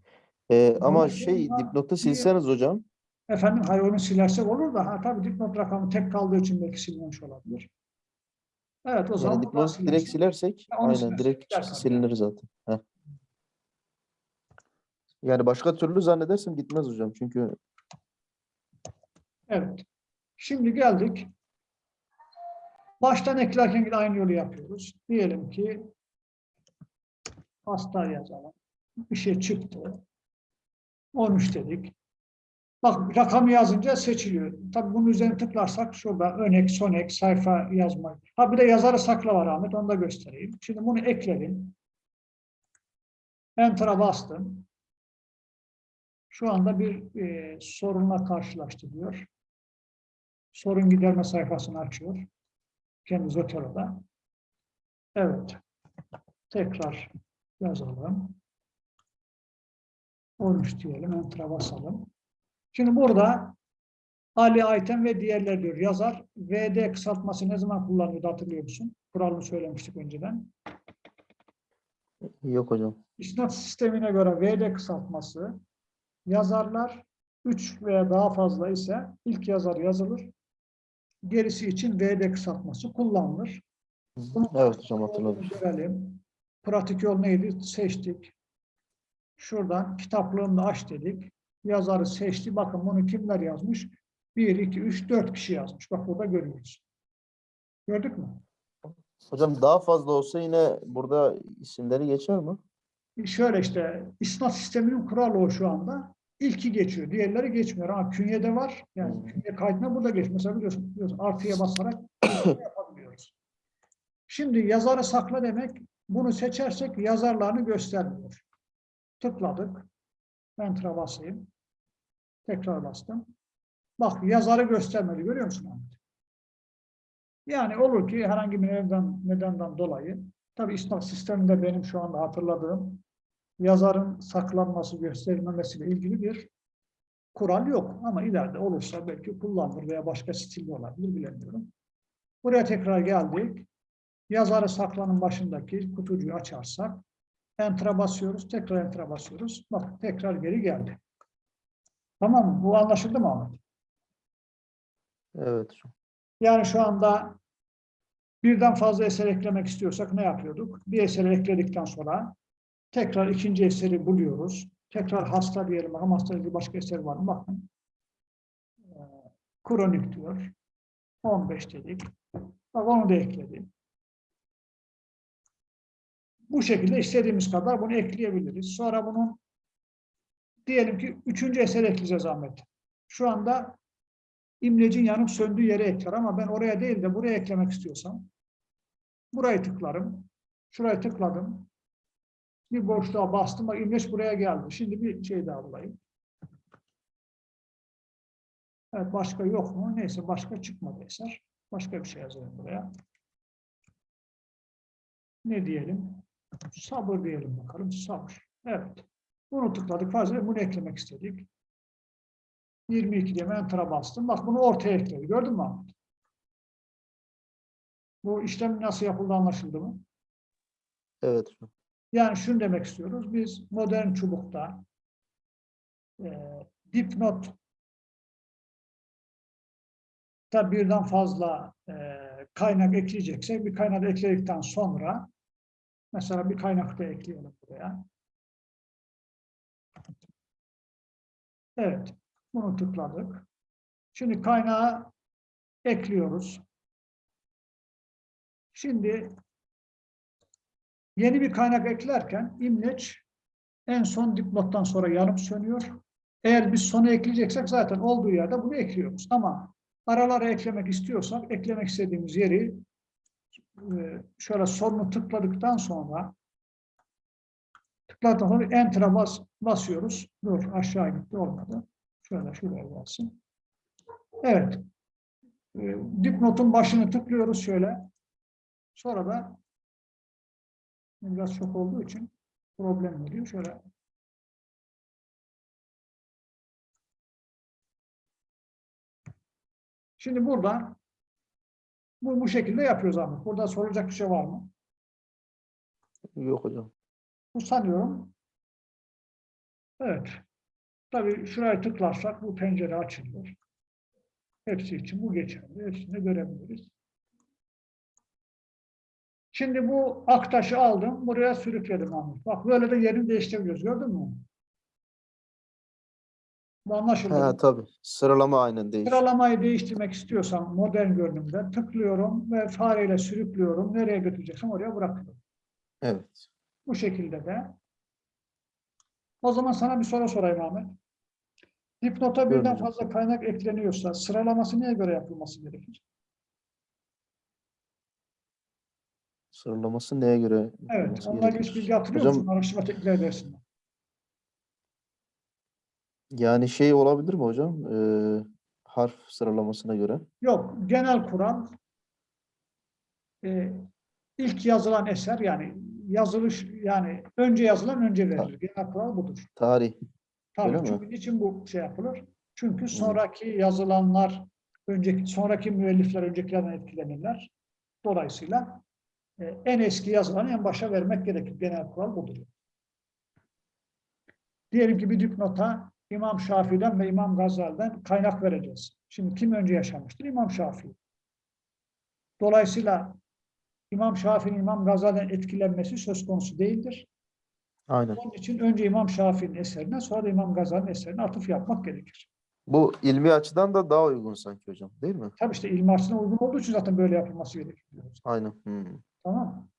E, ama Bunu şey dipnotu silseniz hocam. Efendim hayır onu silersek olur da ha tabii dipnot rakamı tek kaldığı için belki silmemiş olabilir. Evet o zaman Yani dipnotu direkt silersin. silersek onu aynen silersek direkt tabii. silinir zaten. Heh. Yani başka türlü zannedersem gitmez hocam. Çünkü Evet. Şimdi geldik. Baştan eklerken yine aynı yolu yapıyoruz. Diyelim ki hasta yazalım. Bir şey çıktı. 13 dedik. Bak rakamı yazınca seçiliyor. Tabii bunun üzerine tıklarsak şurada önek, sonek, sayfa yazmak. Ha bir de yazarı sakla var Ahmet. Onu da göstereyim. Şimdi bunu ekledim. Enter'a bastım. Şu anda bir e, sorunla karşılaştı diyor. Sorun giderme sayfasını açıyor. Kendi Zotero'da. Evet. Tekrar yazalım. 13 diyelim. Enter'a basalım. Şimdi burada Ali Ayten ve diğerler diyor. Yazar VD kısaltması ne zaman kullanıyordu hatırlıyor musun? Kuralını söylemiştik önceden. yok hocam. İsnat sistemine göre VD kısaltması yazarlar 3 veya daha fazla ise ilk yazar yazılır. Gerisi için VD kısaltması kullanılır. Evet hocam hatırladım. Görelim. Pratik yol neydi? Seçtik. Şuradan kitaplığını da aç dedik. Yazarı seçti. Bakın bunu kimler yazmış? 1, 2, 3, 4 kişi yazmış. Bak burada görüyoruz. Gördük mü? Hocam daha fazla olsa yine burada isimleri geçer mi? Şöyle işte isnat sisteminin kuralı o şu anda. İlki geçiyor. Diğerleri geçmiyor. Ama künyede var. Yani Hmm. künye kaydına burada geçiyor. Mesela biliyorsun, biliyorsun artıya basarak yapabiliyoruz. Şimdi yazarı sakla demek bunu seçersek yazarlarını göstermiyor. Tıkladık. Enter'a basayım. Tekrar bastım. Bak yazarı göstermedi. Görüyor musun Ahmet? Yani olur ki herhangi bir neden, nedenden dolayı tabii isnaf sisteminde benim şu anda hatırladığım yazarın saklanması, gösterilmemesiyle ilgili bir kural yok. Ama ileride olursa belki kullanılır veya başka stilde olabilir bilemiyorum. Buraya tekrar geldik. Yazarı saklanın başındaki kutucuğu açarsak Enter'a basıyoruz. Tekrar Enter'a basıyoruz. Bak tekrar geri geldi. Tamam? Bu anlaşıldı mı Ahmet? Evet. Yani şu anda birden fazla eser eklemek istiyorsak ne yapıyorduk? Bir eseri ekledikten sonra tekrar ikinci eseri buluyoruz. Tekrar hasta diyelim. Ama hasta ilgili başka eser var mı? Bakın. Ee, Kronik diyor. 15 dedik. Bak onu da ekledim. Bu şekilde istediğimiz kadar bunu ekleyebiliriz. Sonra bunun diyelim ki üçüncü eser ekleyeceğiz Ahmet. Şu anda imlecin yanıp söndüğü yere ekler ama ben oraya değil de buraya eklemek istiyorsam burayı tıklarım. Şurayı tıkladım. Bir boşluğa bastım. Bak imleç buraya geldi. Şimdi bir şey daha bulayım. Evet başka yok mu? Neyse başka çıkmadı eser. Başka bir şey yazalım buraya. Ne diyelim? Sabır diyelim bakalım. Sabır. Evet. Bunu tıkladık. Fazla bunu eklemek istedik. 22 diye enter'a bastım. Bak bunu ortaya ekledi. Gördün mü Ahmet? Bu işlem nasıl yapıldı anlaşıldı mı? Evet. Yani şunu demek istiyoruz. Biz modern çubukta e, dipnot da birden fazla e, kaynak ekleyeceksek bir kaynak ekledikten sonra mesela bir kaynak da ekleyelim buraya. Evet. Bunu tıkladık. Şimdi kaynağı ekliyoruz. Şimdi yeni bir kaynak eklerken imleç en son dipnottan sonra yanıp sönüyor. Eğer biz sona ekleyeceksek zaten olduğu yerde bunu ekliyoruz. Ama aralara eklemek istiyorsak eklemek istediğimiz yeri şöyle sonunu tıkladıktan sonra tıkladıktan sonra Enter'a bas, basıyoruz. Dur aşağı gitti olmadı. Şöyle şuraya gelsin. Evet. E, dipnotun başını tıklıyoruz şöyle. Sonra da biraz çok olduğu için problem oluyor. Şöyle Şimdi burada bu, bu şekilde yapıyoruz abi. Burada sorulacak bir şey var mı? Yok hocam. Bu sanıyorum. Evet. Tabii şuraya tıklarsak bu pencere açılır. Hepsi için bu geçerli. Hepsini görebiliriz. Şimdi bu aktaşı aldım. Buraya sürükledim Ahmet. Bak böyle de yerini değiştirebiliyoruz. Gördün mü? Bu anlaşıldı. Ha tabii. Sıralama aynen değişiyor. Sıralamayı değiştirmek istiyorsam modern görünümde tıklıyorum ve fareyle sürüklüyorum. Nereye götüreceksem oraya bırakıyorum. Evet. Bu şekilde de. O zaman sana bir soru sorayım Ahmet. Dipnota birden fazla kaynak ekleniyorsa sıralaması neye göre yapılması gerekir? Sıralaması neye göre? Evet, onunla ilgili hiç bilgi hatırlıyor Hocam- musun? Araştırma teknikleri dersinde. Yani şey olabilir mi hocam? Ee, harf sıralamasına göre. Yok, genel kural e, ilk yazılan eser yani yazılış yani önce yazılan önce verilir. Genel kural budur. Tarih. Tabii Öyle mi? çünkü niçin bu şey yapılır? Çünkü sonraki yazılanlar önceki sonraki müellifler öncekilerden etkilenirler. Dolayısıyla e, en eski yazılanı en başa vermek gerekir. Genel kural budur. Diyelim ki bir dipnota İmam Şafii'den ve İmam Gazali'den kaynak vereceğiz. Şimdi kim önce yaşamıştır? İmam Şafii. Dolayısıyla İmam Şafii'nin İmam Gazali'den etkilenmesi söz konusu değildir. Aynen. Onun için önce İmam Şafii'nin eserine sonra da İmam Gazali'nin eserine atıf yapmak gerekir. Bu ilmi açıdan da daha uygun sanki hocam. Değil mi? Tabii işte ilmi açısından uygun olduğu için zaten böyle yapılması gerekir. diyoruz. Aynen. Hmm. Tamam mı?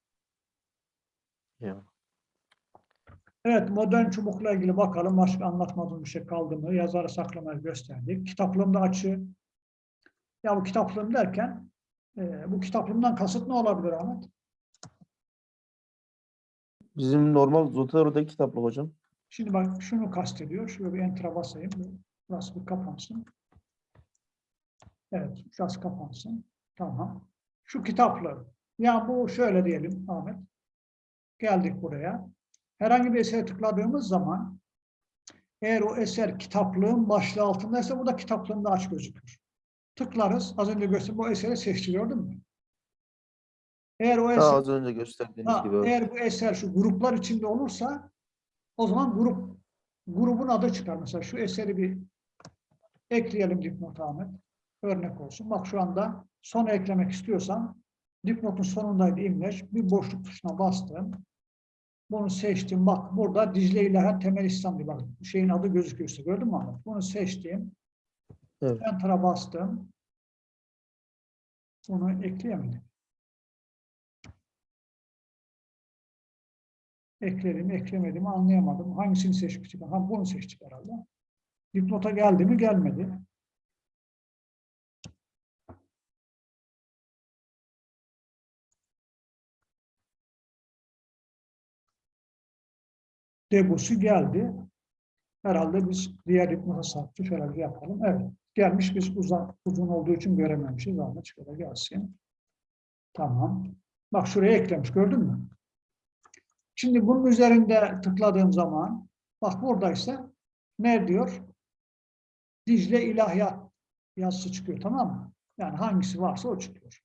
Ya. Evet, modern çubukla ilgili bakalım. Başka anlatmadığım bir şey kaldı mı? Yazarı saklamayı gösterdik. Kitaplığımda açı. Ya bu kitaplığım derken e, bu kitaplığımdan kasıt ne olabilir Ahmet? Bizim normal Zotero'daki kitaplık hocam. Şimdi bak şunu kastediyor. Şöyle bir enter'a basayım. Burası bir kapansın. Evet, şurası kapansın. Tamam. Şu kitapları. Ya bu şöyle diyelim Ahmet. Geldik buraya. Herhangi bir esere tıkladığımız zaman eğer o eser kitaplığın başlığı altındaysa bu da kitaplığında aç gözükür. Tıklarız. Az önce gösterdim. Bu eseri seçti gördün mü? Eğer o Daha eser, az önce gösterdiğiniz Ha, gibi. eğer bu eser şu gruplar içinde olursa o zaman grup grubun adı çıkar. Mesela şu eseri bir ekleyelim dipnot Ahmet. Örnek olsun. Bak şu anda sona eklemek istiyorsan dipnotun sonundaydı imleç. Bir boşluk tuşuna bastım. Bunu seçtim. Bak burada Dicle İlahiyat Temel İslam diye bak şeyin adı gözüküyor. Gördün mü Ahmet? Bunu seçtim. Evet. Enter'a bastım. Bunu ekleyemedim. Ekledim, eklemedim anlayamadım. Hangisini seçmiştik? Ha, bunu seçtik herhalde. Dipnota geldi mi? Gelmedi. Debusu geldi. Herhalde biz diğer dipnota sattık. Herhalde yapalım. Evet. Gelmiş. Biz uzun, uzun olduğu için görememişiz. Ahmet şöyle gelsin. Tamam. Bak şuraya eklemiş. Gördün mü? Şimdi bunun üzerinde tıkladığım zaman bak buradaysa ne diyor? Dicle İlahiyat yazısı çıkıyor tamam mı? Yani hangisi varsa o çıkıyor.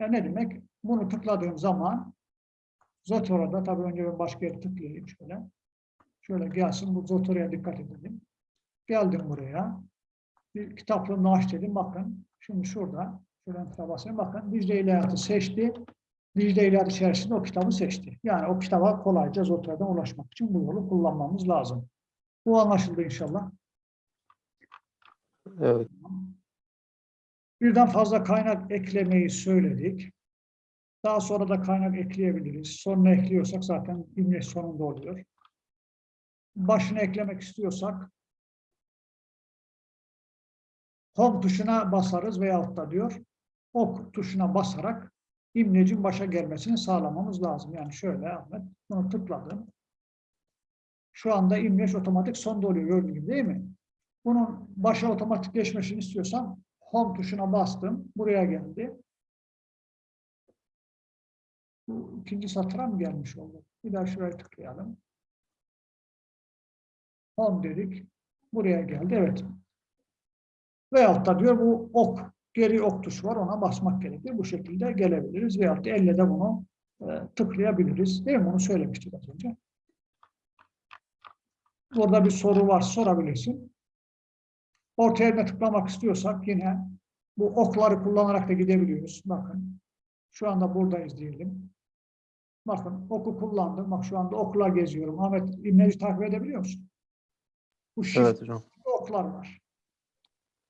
Yani ne demek? Bunu tıkladığım zaman Zotora'da tabii önce ben başka yere tıklayayım şöyle. Şöyle gelsin bu Zotora'ya dikkat edelim. Geldim buraya. Bir kitaplığını aç dedim. Bakın şimdi şurada şuradan kitaba basayım. Bakın Dicle İlahiyat'ı seçti. Dicle İlahiyat içerisinde o kitabı seçti. Yani o kitaba kolayca Zotora'dan ulaşmak için bu yolu kullanmamız lazım. Bu anlaşıldı inşallah. Evet. Birden fazla kaynak eklemeyi söyledik. Daha sonra da kaynak ekleyebiliriz. Sonuna ekliyorsak zaten imleç sonunda oluyor. Başına eklemek istiyorsak home tuşuna basarız veyahut da diyor ok tuşuna basarak imlecin başa gelmesini sağlamamız lazım. Yani şöyle Ahmet bunu tıkladım. Şu anda imleç otomatik sonda oluyor gördüğün gibi değil mi? Bunun başa otomatik geçmesini istiyorsam home tuşuna bastım. Buraya geldi. Bu ikinci satıra mı gelmiş oldu? Bir daha şuraya tıklayalım. Home dedik. Buraya geldi. Evet. Veyahut da diyor bu ok, geri ok tuşu var. Ona basmak gerekir. Bu şekilde gelebiliriz. Veyahut da elle de bunu e, tıklayabiliriz. Değil mi? Onu söylemiştik az önce. Burada bir soru var. Sorabilirsin. Orta yerine tıklamak istiyorsak yine bu okları kullanarak da gidebiliyoruz. Bakın. Şu anda buradayız diyelim. Bakın oku kullandım. Bak şu anda okla geziyorum. Ahmet imleci takip edebiliyor musun? Bu shift Evet hocam. oklar var.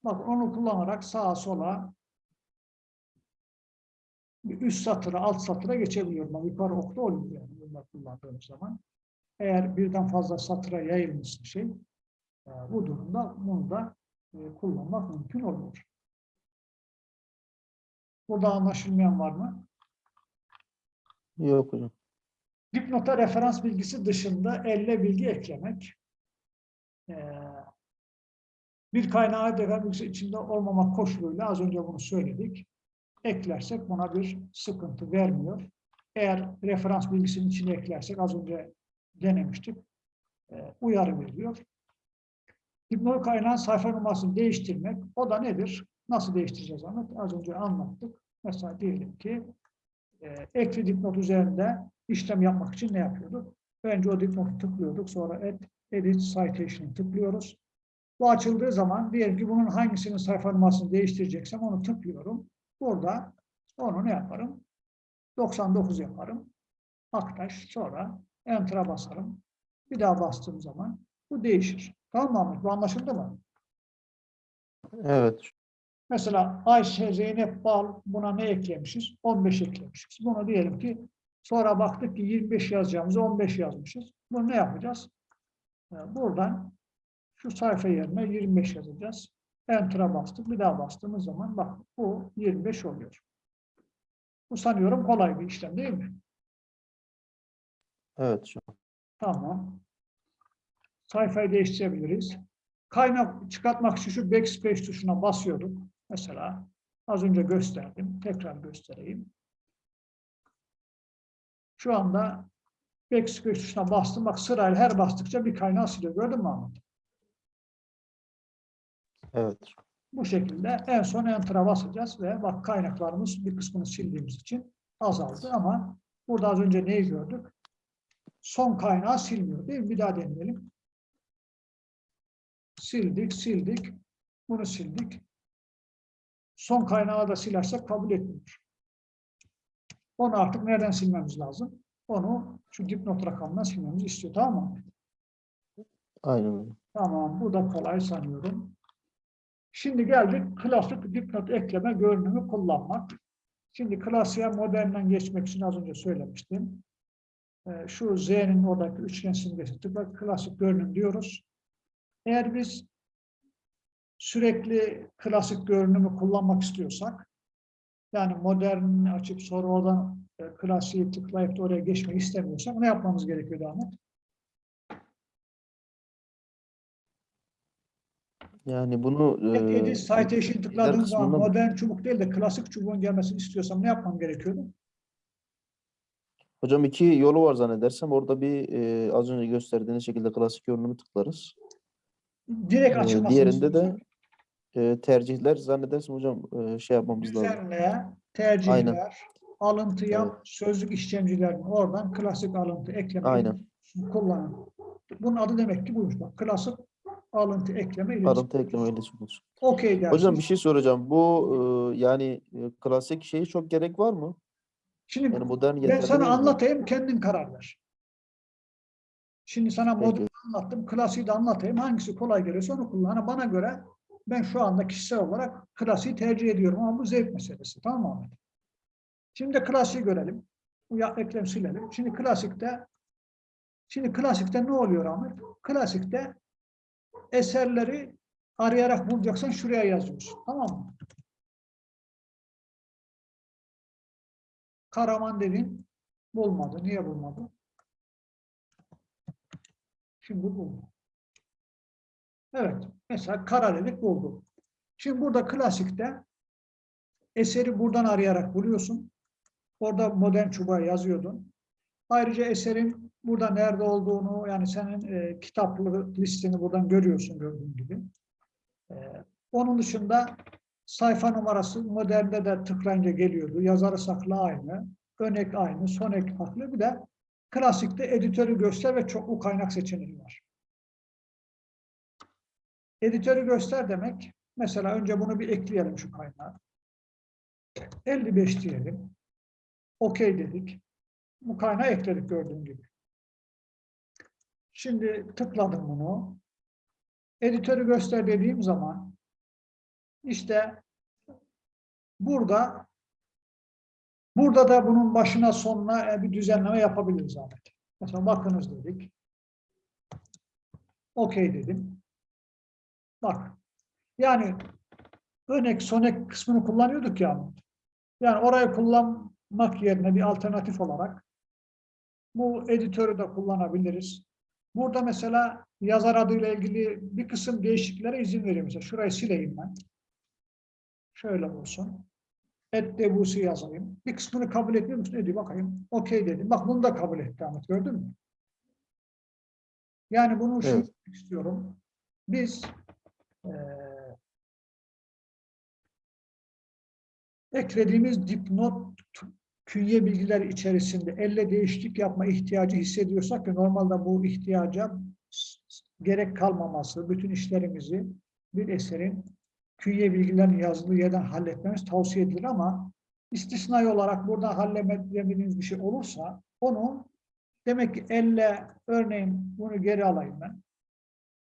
Bak onu kullanarak sağa sola bir üst satıra, alt satıra geçebiliyorum. Bak, yukarı okta oluyor yani bunları kullandığım zaman. Eğer birden fazla satıra yayılmışsa şey, e, bu durumda bunu da e, kullanmak mümkün oluyor. Burada anlaşılmayan var mı? Yok hocam. Dipnota referans bilgisi dışında elle bilgi eklemek. Ee, bir kaynağı referans bilgisi içinde olmamak koşuluyla az önce bunu söyledik. Eklersek buna bir sıkıntı vermiyor. Eğer referans bilgisinin içine eklersek az önce denemiştik. e, uyarı veriyor. Dipnot kaynağın sayfa numarasını değiştirmek. O da nedir? Nasıl değiştireceğiz Ahmet? Az önce anlattık. Mesela diyelim ki e, ekli dipnot üzerinde işlem yapmak için ne yapıyorduk? Önce o dipnotu tıklıyorduk. Sonra Add, Edit Citation'ı tıklıyoruz. Bu açıldığı zaman diyelim ki bunun hangisinin sayfa numarasını değiştireceksem onu tıklıyorum. Burada onu ne yaparım? 99 yaparım. Aktaş sonra Enter'a basarım. Bir daha bastığım zaman bu değişir. Tamam mı? Bu anlaşıldı mı? Evet. Mesela Ayşe, Zeynep, Bal buna ne eklemişiz? 15 eklemişiz. Bunu diyelim ki sonra baktık ki 25 yazacağımızı 15 yazmışız. Bunu ne yapacağız? Ee, Buradan şu sayfa yerine 25 yazacağız. Enter'a bastık. Bir daha bastığımız zaman bak bu 25 oluyor. Bu sanıyorum kolay bir işlem değil mi? Evet hocam. Tamam. Sayfayı değiştirebiliriz. Kaynak çıkartmak için şu backspace tuşuna basıyorduk. Mesela az önce gösterdim. Tekrar göstereyim. Şu anda backspace tuşuna bastım. Bak sırayla her bastıkça bir kaynağı siliyor. Gördün mü Ahmet? Evet. Bu şekilde en son Enter'a basacağız ve bak kaynaklarımız bir kısmını sildiğimiz için azaldı ama burada az önce neyi gördük? Son kaynağı silmiyor değil mi? Bir daha deneyelim. Sildik, sildik. Bunu sildik. Son kaynağı da silersek kabul etmiyor. Onu artık nereden silmemiz lazım? Onu şu dipnot rakamından silmemizi istiyor. Tamam mı? Aynen öyle. Tamam, bu da kolay sanıyorum. Şimdi geldik klasik dipnot ekleme görünümü kullanmak. Şimdi klasiğe modernden geçmek için az önce söylemiştim. Ee, Şu Z'nin oradaki üçgen simgesi tıkla klasik görünüm diyoruz. Eğer biz sürekli klasik görünümü kullanmak istiyorsak, yani modern açıp sonra oradan e, klasiği tıklayıp oraya geçmek istemiyorsak ne yapmamız gerekiyor Ahmet? Yani bunu Edit, e, edit citation tıkladığım zaman kısmında- modern çubuk değil de klasik çubuğun gelmesini istiyorsam ne yapmam gerekiyordu? hocam iki yolu var zannedersem. Orada bir e, az önce gösterdiğiniz şekilde klasik görünümü tıklarız. Direkt Ee, açılmasını diğerinde de E, tercihler zannedersem hocam e, şey yapmamız lazım. düzenle, tercihler, alıntı yap, sözlük işlemcilerini oradan klasik alıntı ekleme Aynen. kullanın. Bunun adı demek ki buymuş bak. Klasik alıntı ekleme iletişim. Alıntı ekleme iletişim. Okey dersiniz. Hocam bir şey soracağım. Bu e, yani e, klasik şeyi çok gerek var mı? Şimdi Yani modern ben sana değil mi? anlatayım, kendin karar ver. Şimdi sana modern anlattım, klasiği de anlatayım. Hangisi kolay geliyorsa onu kullan. Ha, Bana göre ben şu anda kişisel olarak klasiği tercih ediyorum ama bu zevk meselesi. Tamam mı Ahmet? Şimdi klasiği görelim. Bu ya, eklem silelim. Şimdi klasikte şimdi klasikte ne oluyor Ahmet? Klasikte eserleri arayarak bulacaksan şuraya yazıyorsun. Tamam mı? Karaman dedin. Bulmadı. Niye bulmadı? Şimdi buldu. Evet. Mesela kara dedik buldu. Şimdi burada klasikte eseri buradan arayarak buluyorsun. Orada modern çubuğa yazıyordun. Ayrıca eserin burada nerede olduğunu yani senin e, kitaplı listeni buradan görüyorsun gördüğün gibi. E, onun dışında sayfa numarası modernde de tıklayınca geliyordu. Yazarı saklı aynı. Ön ek aynı. Son ek farklı. Bir de klasikte editörü göster ve çoklu kaynak seçeneği var. Editörü göster demek. Mesela önce bunu bir ekleyelim şu kaynağı. 55 diyelim. Okey dedik. Bu kaynağı ekledik gördüğün gibi. Şimdi tıkladım bunu. Editörü göster dediğim zaman işte burada burada da bunun başına sonuna e, bir düzenleme yapabiliriz Ahmet. Mesela bakınız dedik. Okey dedim. Bak. Yani örnek sonek kısmını kullanıyorduk ya. Yani orayı kullanmak yerine bir alternatif olarak bu editörü de kullanabiliriz. Burada mesela yazar adıyla ilgili bir kısım değişikliklere izin veriyor. Mesela şurayı sileyim ben. Şöyle olsun. Et debusi yazayım. Bir kısmını kabul etmiyor musun? Ediyor bakayım. Okey dedim. Bak bunu da kabul etti Ahmet. Gördün mü? Yani bunu Evet. istiyorum. Biz eklediğimiz dipnot künye bilgiler içerisinde elle değişiklik yapma ihtiyacı hissediyorsak ki normalde bu ihtiyaca gerek kalmaması, bütün işlerimizi bir eserin künye bilgilerin yazılı yerden halletmemiz tavsiye edilir ama istisnai olarak burada halledemediğiniz bir şey olursa onu demek ki elle örneğin bunu geri alayım ben.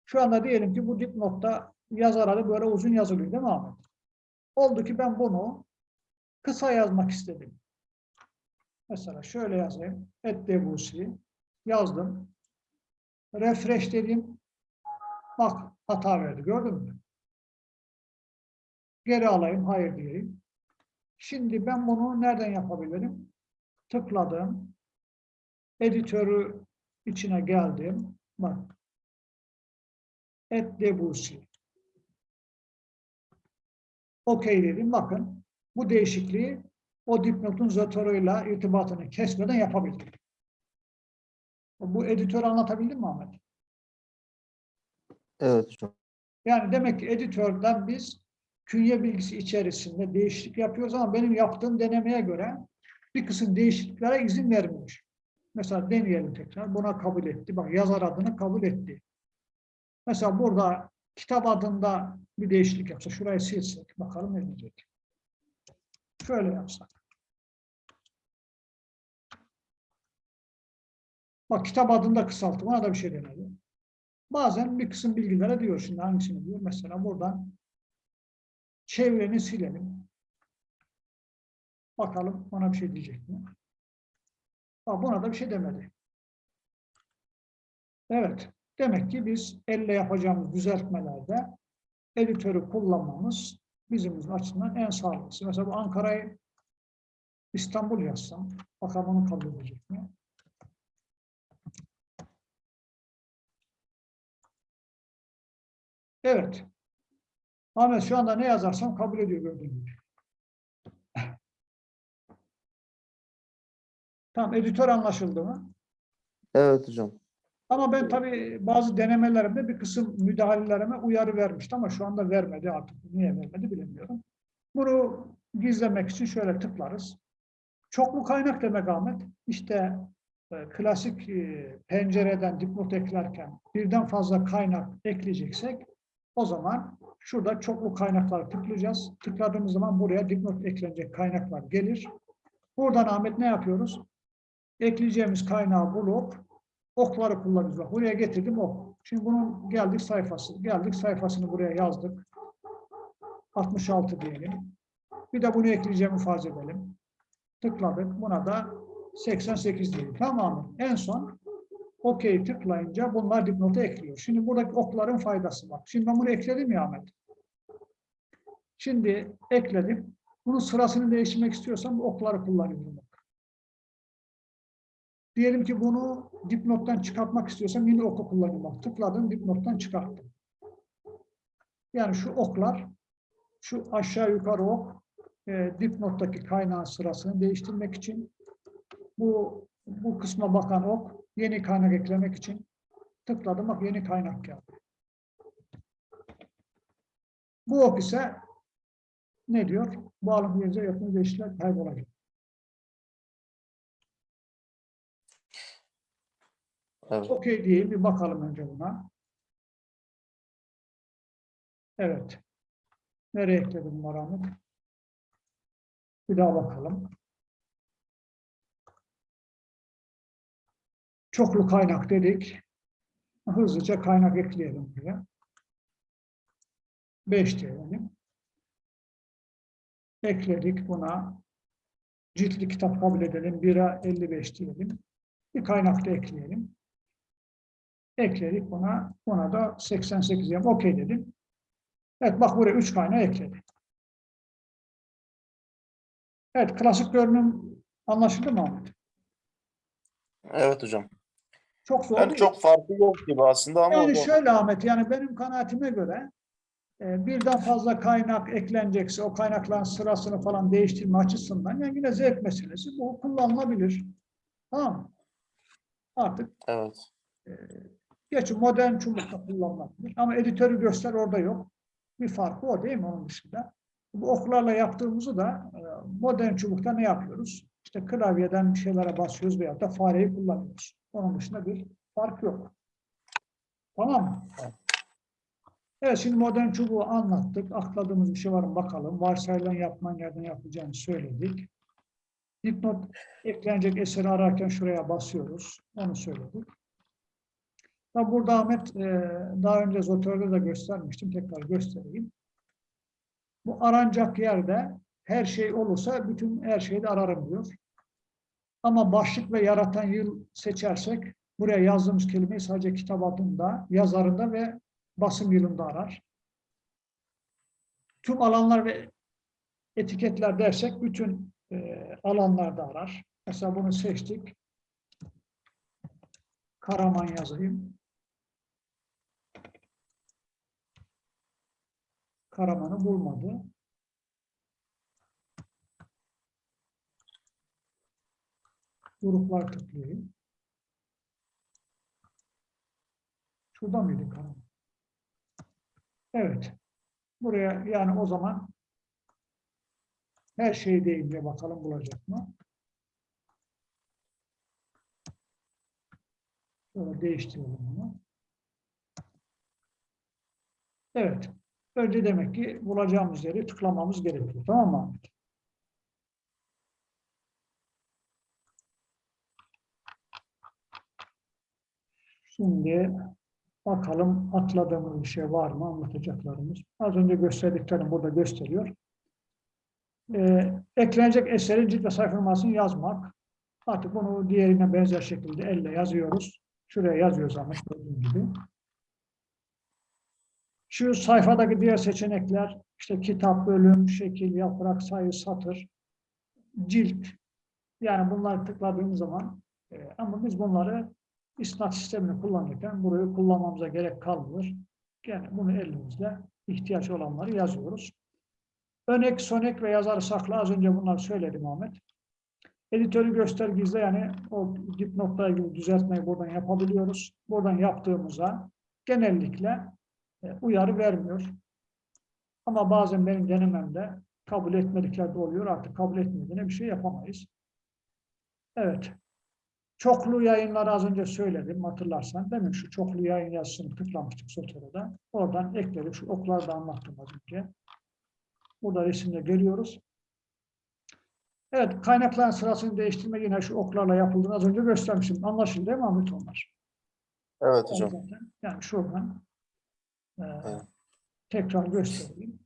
Şu anda diyelim ki bu dipnotta yazar adı böyle uzun yazılıyor değil mi Ahmet? Oldu ki ben bunu kısa yazmak istedim. Mesela şöyle yazayım. Et debusi yazdım. Refresh dedim. Bak hata verdi. Gördün mü? Geri alayım. Hayır diyeyim. Şimdi ben bunu nereden yapabilirim? Tıkladım. Editörü içine geldim. Bak. Et Debussy. Okey dedim. Bakın bu değişikliği o dipnotun zotoruyla irtibatını kesmeden yapabildim. Bu editör anlatabildim mi Ahmet? Evet hocam. Yani demek ki editörden biz künye bilgisi içerisinde değişiklik yapıyoruz ama benim yaptığım denemeye göre bir kısım değişikliklere izin vermiyor. Mesela deneyelim tekrar. Buna kabul etti. Bak yazar adını kabul etti. Mesela burada kitap adında bir değişiklik yapsa, şurayı silsek bakalım ne diyecek. Şöyle yapsak. Bak kitap adında kısaltı. Buna da bir şey demedi. Bazen bir kısım bilgilere diyor. Şimdi hangisini diyor? Mesela buradan çevreni silelim. Bakalım ona bir şey diyecek mi? Bak buna da bir şey demedi. Evet. Demek ki biz elle yapacağımız düzeltmelerde editörü kullanmamız bizim açısından en sağlıklısı. Mesela bu Ankara'yı İstanbul yazsam, bakalım onu kabul edecek mi? Evet. Ahmet şu anda ne yazarsam kabul ediyor gördüğün gibi. Tamam, editör anlaşıldı mı? Evet hocam. Ama ben tabii bazı denemelerimde bir kısım müdahalelerime uyarı vermişti ama şu anda vermedi artık. Niye vermedi bilemiyorum. Bunu gizlemek için şöyle tıklarız. Çoklu kaynak demek Ahmet. İşte e, klasik e, pencereden dipnot eklerken birden fazla kaynak ekleyeceksek o zaman şurada çoklu kaynaklar tıklayacağız. Tıkladığımız zaman buraya dipnot eklenecek kaynaklar gelir. Buradan Ahmet ne yapıyoruz? Ekleyeceğimiz kaynağı bulup okları. Bak, buraya getirdim ok. Şimdi bunun geldik sayfası. Geldik sayfasını buraya yazdık. 66 diyelim. Bir de bunu ekleyeceğimi farz edelim. Tıkladık. Buna da 88 diyelim. Tamam mı? En son OK tıklayınca bunlar dipnota ekliyor. Şimdi buradaki okların faydası var. Şimdi ben bunu ekledim ya Ahmet. Şimdi ekledim. Bunun sırasını değiştirmek istiyorsam okları kullanıyorum. Diyelim ki bunu dipnottan çıkartmak istiyorsam yine oku kullanıyorum. Tıkladım dipnottan çıkarttım. Yani şu oklar, şu aşağı yukarı ok, e, dipnottaki kaynağın sırasını değiştirmek için, bu bu kısma bakan ok, yeni kaynak eklemek için tıkladım. Bak yeni kaynak geldi. Bu ok ise ne diyor? Bu alım yerine yapım değişiklikler kaybolacak. Evet. Okey diyeyim bir bakalım önce buna. Evet. Nereye ekledim Ahmet? Bir daha bakalım. Çoklu kaynak dedik. Hızlıca kaynak ekleyelim buraya. 5 diyelim. Ekledik buna. Ciltli kitap kabul edelim. 1'e 55 diyelim. Bir kaynak da ekleyelim. Ekledik buna. Buna da 88 diyelim. Okey dedim. Evet bak buraya 3 kaynağı ekledi. Evet klasik görünüm anlaşıldı mı Ahmet? Evet hocam. Çok zor Yani değil. çok farkı yok gibi aslında ama Yani şöyle Ahmet, yani benim kanaatime göre e, birden fazla kaynak eklenecekse o kaynakların sırasını falan değiştirme açısından yani yine zevk meselesi. Bu kullanılabilir. Tamam? Artık evet. Geçi modern çubukta kullanılabilir. Ama editörü göster orada yok. Bir farkı o değil mi onun dışında? Bu oklarla yaptığımızı da e, modern çubukta ne yapıyoruz? İşte klavyeden bir şeylere basıyoruz veya da fareyi kullanıyoruz. Onun dışında bir fark yok. Tamam mı? Evet şimdi modern çubuğu anlattık. Akladığımız bir şey var mı bakalım. Varsayılan yapman yerden yapacağını söyledik. Dipnot eklenecek eseri ararken şuraya basıyoruz. Onu söyledik. Tabi burada Ahmet e, daha önce Zotör'de de göstermiştim. Tekrar göstereyim. Bu aranacak yerde her şey olursa bütün her şeyi de ararım diyor. Ama başlık ve yaratan yıl seçersek buraya yazdığımız kelimeyi sadece kitap adında, yazarında ve basım yılında arar. Tüm alanlar ve etiketler dersek bütün e, alanlarda arar. Mesela bunu seçtik. Karaman yazayım. Karaman'ı bulmadı. Gruplar tıklayayım. Şurada mıydı Karaman? Evet. Buraya yani o zaman her şey deyince bakalım bulacak mı? Şöyle değiştirelim bunu. Evet. Önce demek ki bulacağımız yeri tıklamamız gerekiyor. Tamam mı? Şimdi bakalım atladığımız bir şey var mı anlatacaklarımız. Az önce gösterdiklerim burada gösteriyor. Ee, eklenecek eserin cilt ve sayfa yazmak. Artık bunu diğerine benzer şekilde elle yazıyoruz. Şuraya yazıyoruz ama gördüğün gibi. Şu sayfadaki diğer seçenekler işte kitap, bölüm, şekil, yaprak, sayı, satır, cilt. Yani bunları tıkladığımız zaman e, ama biz bunları isnat sistemini kullanırken burayı kullanmamıza gerek kalmıyor. Yani bunu elimizde ihtiyaç olanları yazıyoruz. Önek, sonek ve yazarı sakla. Az önce bunları söyledim Ahmet. Editörü göster gizle yani o dipnotla ilgili düzeltmeyi buradan yapabiliyoruz. Buradan yaptığımıza genellikle uyarı vermiyor. Ama bazen benim denememde kabul etmedikleri de oluyor. Artık kabul etmediğine bir şey yapamayız. Evet. Çoklu yayınları az önce söyledim hatırlarsan. Demin şu çoklu yayın yazısını tıklamıştık Sotero'da. Oradan ekledik. Şu okları da anlattım az önce. Burada resimde görüyoruz. Evet, kaynakların sırasını değiştirme yine şu oklarla yapıldığını az önce göstermiştim. Anlaşıldı değil mi Ahmet onlar? Evet hocam. Yani şuradan e, Evet. tekrar göstereyim.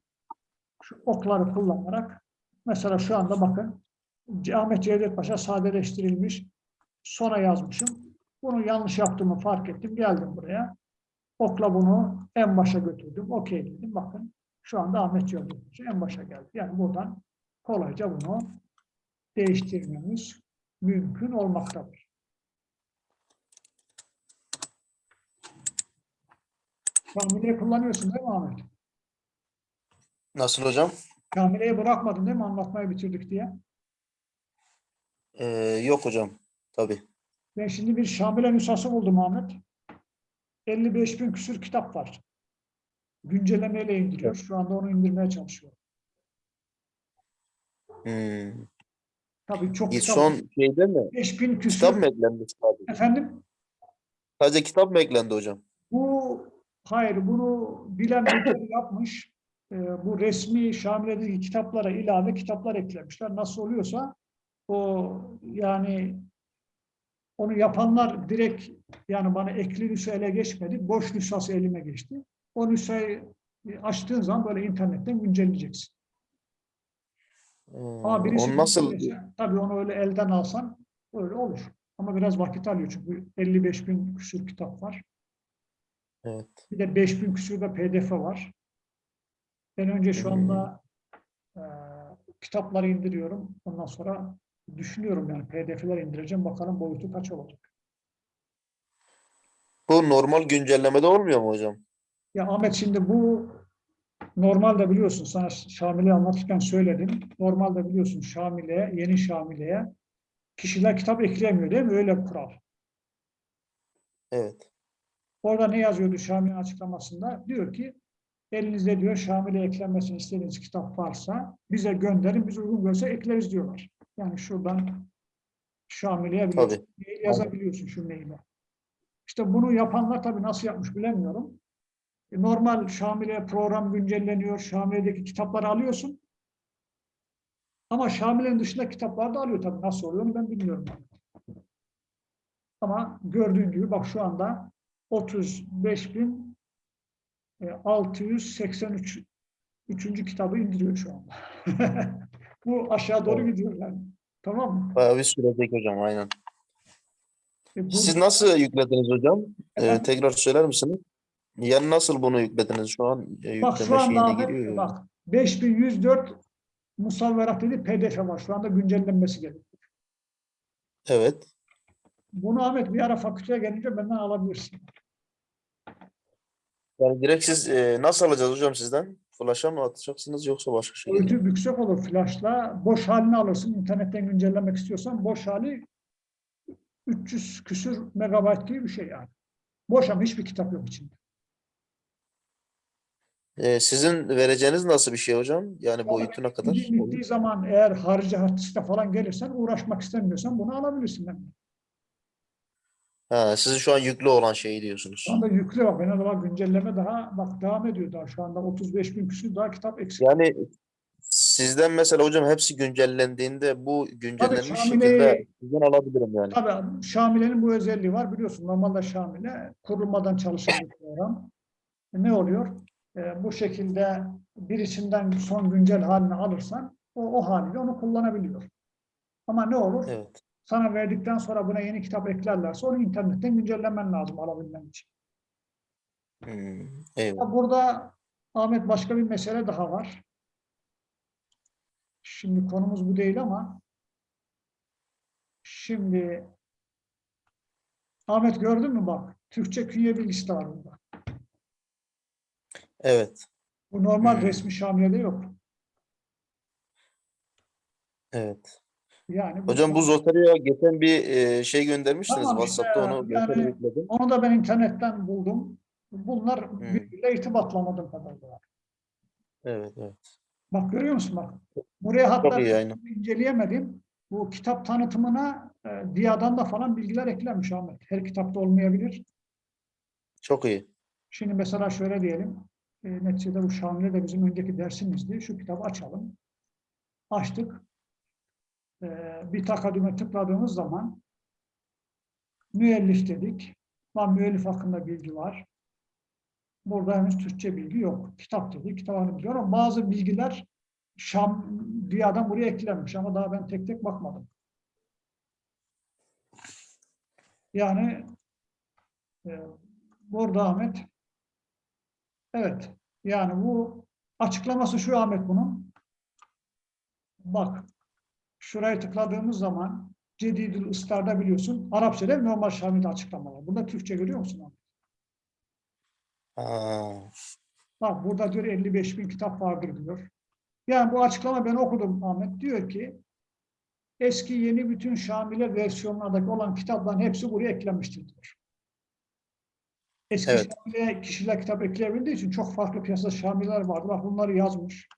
Şu okları kullanarak mesela şu anda bakın Ahmet Cevdet Paşa sadeleştirilmiş sona yazmışım. Bunu yanlış yaptığımı fark ettim. Geldim buraya. Okla bunu en başa götürdüm. Okey dedim. Bakın şu anda Ahmet Cevdet Paşa en başa geldi. Yani buradan kolayca bunu değiştirmemiz mümkün olmaktadır. Kamileyi kullanıyorsun değil mi Ahmet? Nasıl hocam? Kamileyi bırakmadın değil mi anlatmayı bitirdik diye? Ee, yok hocam. Tabii. Ben şimdi bir Şamile nüshası buldum Ahmet. 55 bin küsür kitap var. Güncellemeyle indiriyor. Şu anda onu indirmeye çalışıyor. Hmm. Tabii çok kitap. son şeyde mi? 5 bin küsür. Kitap mı eklendi sadece? Efendim? Sadece kitap mı eklendi hocam? Hayır bunu bilen birileri yapmış. Ee, bu resmi Şamile'deki kitaplara ilave kitaplar eklemişler. Nasıl oluyorsa o yani onu yapanlar direkt yani bana ekli nüsha ele geçmedi. Boş nüshası elime geçti. O nüshayı açtığın zaman böyle internetten güncelleyeceksin. Hmm, Ama birisi onu nasıl güncellese, tabii onu öyle elden alsan öyle olur. Ama biraz vakit alıyor çünkü 55 bin küsur kitap var. Evet. Bir de 5000 küsur da pdf var. Ben önce şu anda e, kitapları indiriyorum. Ondan sonra düşünüyorum yani pdf'ler indireceğim. Bakalım boyutu kaç olacak. Bu normal güncellemede olmuyor mu hocam? Ya Ahmet şimdi bu normalde biliyorsun sana Şamile'yi anlatırken söyledim. Normalde biliyorsun Şamile'ye, yeni Şamile'ye kişiler kitap ekleyemiyor değil mi? Öyle kural. Evet. Orada ne yazıyordu Şamil'in açıklamasında? Diyor ki elinizde diyor Şamil'e eklenmesini istediğiniz kitap varsa bize gönderin, biz uygun görse ekleriz diyorlar. Yani şuradan Şamil'e yazabiliyorsun şu maile. İşte bunu yapanlar tabii nasıl yapmış bilemiyorum. E, Normal Şamil'e program güncelleniyor, Şamile'deki kitapları alıyorsun. Ama Şamile'nin dışında kitaplar da alıyor tabii. Nasıl oluyor ben bilmiyorum. Ama gördüğün gibi bak şu anda 35.683 üçüncü kitabı indiriyor şu anda. Bu aşağı doğru gidiyor yani. Tamam mı? Bayağı bir sürecek hocam aynen. E bu- Siz nasıl yüklediniz hocam? Ee, tekrar söyler misiniz? Yani nasıl bunu yüklediniz şu an? E, Bak şu anda Ahmet, giriyor. bak 5104 musavverat dedi pdf var. Şu anda güncellenmesi gerekiyor. Evet. Bunu Ahmet bir ara fakülteye gelince benden alabilirsin. Yani direkt siz e, nasıl alacağız hocam sizden? Flash'a mı atacaksınız yoksa başka mi? Boyutu yüksek olur flashla. Boş halini alırsın. İnternetten güncellemek istiyorsan boş hali 300 küsür megabayt gibi bir şey yani. Boş ama hiçbir kitap yok içinde. E, sizin vereceğiniz nasıl bir şey hocam? Yani boyutu ne kadar? Bittiği zaman eğer harici hard diskte falan gelirsen uğraşmak istemiyorsan bunu alabilirsin. Yani. Ha, sizin şu an yüklü olan şeyi diyorsunuz. Şu anda yüklü bak. En azından güncelleme daha bak devam ediyor daha. Şu anda 35 bin küsür daha kitap eksik. Yani sizden mesela hocam hepsi güncellendiğinde bu güncellenmiş Şamile'yi- şekilde sizden alabilirim yani. Tabii Şamile'nin bu özelliği var. Biliyorsun normalde Şamile kurulmadan çalışan bir program. E, Ne oluyor? E, bu şekilde birisinden son güncel halini alırsan o, o haliyle onu kullanabiliyor. Ama ne olur? Evet. Sana verdikten sonra buna yeni kitap eklerlerse onu internetten güncellemen lazım alabilmen için. Hmm, eyvallah. Burada Ahmet başka bir mesele daha var. Şimdi konumuz bu değil ama şimdi Ahmet gördün mü bak Türkçe künye bilgisi var burada. Evet. Bu normal Hmm. resmi Şamile'de yok. Evet. Yani Hocam bu Zoteria geçen bir e, şey göndermiştiniz. Tamam işte, WhatsApp'ta onu yani- yükledim. onu da ben internetten buldum. Bunlar Hmm. birbiriyle irtibatlamadığım kadarıyla. Evet, evet. Bak görüyor musun bak. Buraya hatta Çok iyi aynen. inceleyemedim. Bu kitap tanıtımına e, Diya'dan da falan bilgiler eklenmiş Ahmet. Her kitapta olmayabilir. Çok iyi. Şimdi mesela şöyle diyelim. E, neticede bu Şamil'e de bizim önceki dersimizdi. Şu kitabı açalım. Açtık. E, bir takadüme tıkladığımız zaman müellif dedik. Lan müellif hakkında bilgi var. Burada henüz Türkçe bilgi yok. Kitap dedik. Kitabını biliyor ama bazı bilgiler Şam Diya'dan buraya eklenmiş ama daha ben tek tek bakmadım. Yani e, burada Ahmet evet yani bu açıklaması şu Ahmet bunun bak şuraya tıkladığımız zaman Cedidül Istar'da biliyorsun Arapçada normal Şamil'de açıklamalar. Burada Türkçe görüyor musun? Aa, Bak burada diyor 55 bin kitap vardır diyor. Yani bu açıklama ben okudum Ahmet. Diyor ki eski yeni bütün Şamile versiyonlardaki olan kitapların hepsi buraya eklenmiştir diyor. Eski Evet. Şamile kişiler kitap ekleyebildiği için çok farklı piyasada Şamiler vardı. Bak bunları yazmış.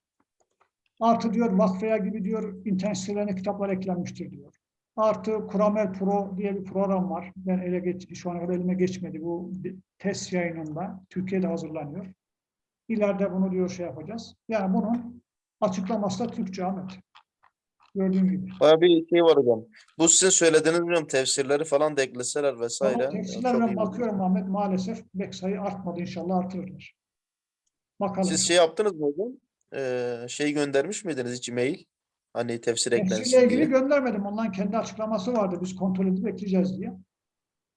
Artı diyor Vakfeya gibi diyor internet sitelerine kitaplar eklenmiştir diyor. Artı Kuramel Pro diye bir program var. Ben ele geç, şu ana kadar elime geçmedi. Bu test yayınında Türkiye'de hazırlanıyor. İleride bunu diyor şey yapacağız. Yani bunun açıklaması da Türkçe Ahmet. Gördüğün gibi. bayağı bir şey var hocam. Bu sizin söylediğiniz hocam tefsirleri falan da ekleseler vesaire. Ama tefsirlerine bakıyorum Ahmet maalesef bek sayı artmadı inşallah artırırlar. Bakalım. Siz şey yaptınız mı hocam? Ee, şey göndermiş miydiniz hiç mail? Hani tefsir eklensin ilgili diye. göndermedim. Onların kendi açıklaması vardı. Biz kontrol edip ekleyeceğiz diye.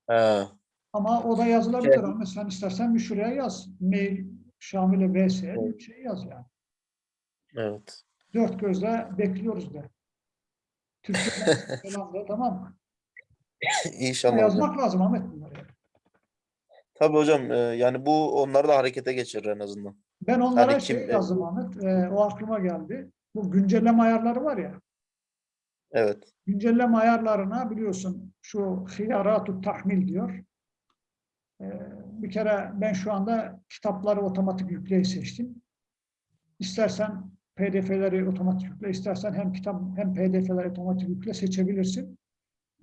Ha, Ama o da yazılabilir. Evet. Ama sen istersen bir şuraya yaz. Mail Şamil'e vs Evet. bir şey yaz yani. evet. Dört gözle bekliyoruz de. Türkçe'den falan de tamam mı? İnşallah hocam. Yazmak lazım Ahmet bunları. Tabii hocam e, yani bu onları da harekete geçirir en azından. Ben onlara Hani şey kim- yazdım Ahmet. e, o aklıma geldi. Bu güncelleme ayarları var ya. Evet. Güncelleme ayarlarına biliyorsun şu hiyaratu tahmil diyor. E, bir kere ben şu anda kitapları otomatik yükleyi seçtim. İstersen PDF'leri otomatik yükle, istersen hem kitap hem PDF'leri otomatik yükle seçebilirsin.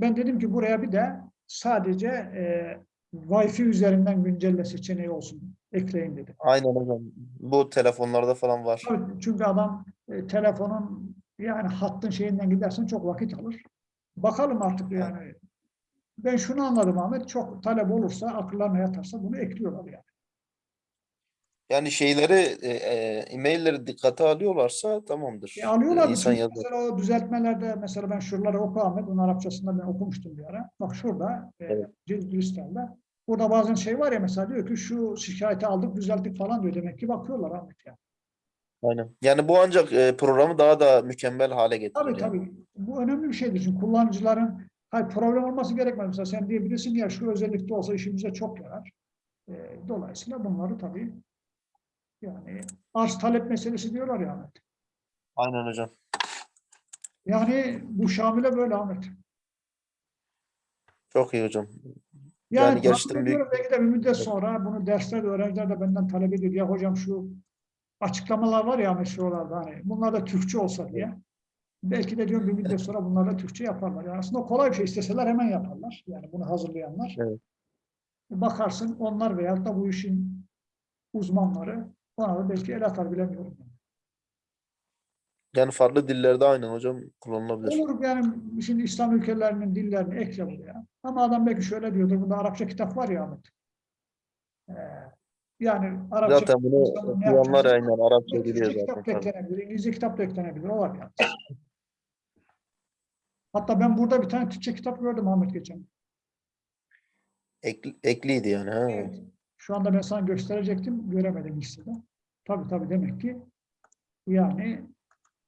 Ben dedim ki buraya bir de sadece e, Wi-Fi üzerinden güncelle seçeneği olsun, ekleyin dedim. Aynen hocam. Bu telefonlarda falan var. Tabii, çünkü adam e, telefonun yani hattın şeyinden gidersen çok vakit alır. Bakalım artık yani. Ben şunu anladım Ahmet, çok talep olursa, akıllarına yatarsa bunu ekliyorlar yani. Yani şeyleri e, e, e-mailleri dikkate alıyorlarsa tamamdır. E, alıyorlar. İnsan çünkü yazar. Mesela o düzeltmelerde mesela ben şuraları oku Ahmet, onun Arapçasında ben okumuştum bir ara. Bak şurada, e, Evet. Cildül İslam'da. Burada bazen şey var ya mesela diyor ki şu şikayeti aldık, düzelttik falan diyor. Demek ki bakıyorlar Ahmet yani. Aynen. Yani bu ancak e, programı daha da mükemmel hale getirir. Tabii yani. tabii. Bu önemli bir şeydir. Çünkü kullanıcıların Hayır problem olması gerekmez. Mesela sen diyebilirsin ya şu özellikte olsa işimize çok yarar. E, dolayısıyla bunları tabii yani arz talep meselesi diyorlar ya Ahmet. Aynen hocam. Yani bu Şamil'e böyle Ahmet. Çok iyi hocam. Yani, Yani gerçekten büyük- belki de bir müddet sonra bunu derslerde öğrenciler de benden talep ediyor. Ya hocam şu açıklamalar var ya meşrularda hani bunlar da Türkçe olsa diye. Belki de diyorum bir müddet sonra bunlar da Türkçe yaparlar. Yani aslında kolay bir şey isteseler hemen yaparlar. Yani bunu hazırlayanlar. Evet. Bakarsın onlar veyahut da bu işin uzmanları bana da belki el atar bilemiyorum. Yani farklı dillerde aynen hocam kullanılabilir. Olur yani şimdi İslam ülkelerinin dillerini ekle buraya. Ama adam belki şöyle diyordur. Bunda Arapça kitap var ya Ahmet. Ee, yani Arapça Zaten bunu okuyanlar aynen Arapça kitap zaten. tabii. eklenebilir, İngilizce kitap da eklenebilir. O var yani. Hatta ben burada bir tane Türkçe kitap gördüm Ahmet geçen. Ekli- ekliydi yani. Ha. Şu anda ben sana gösterecektim, göremedim listede. Tabii tabii demek ki yani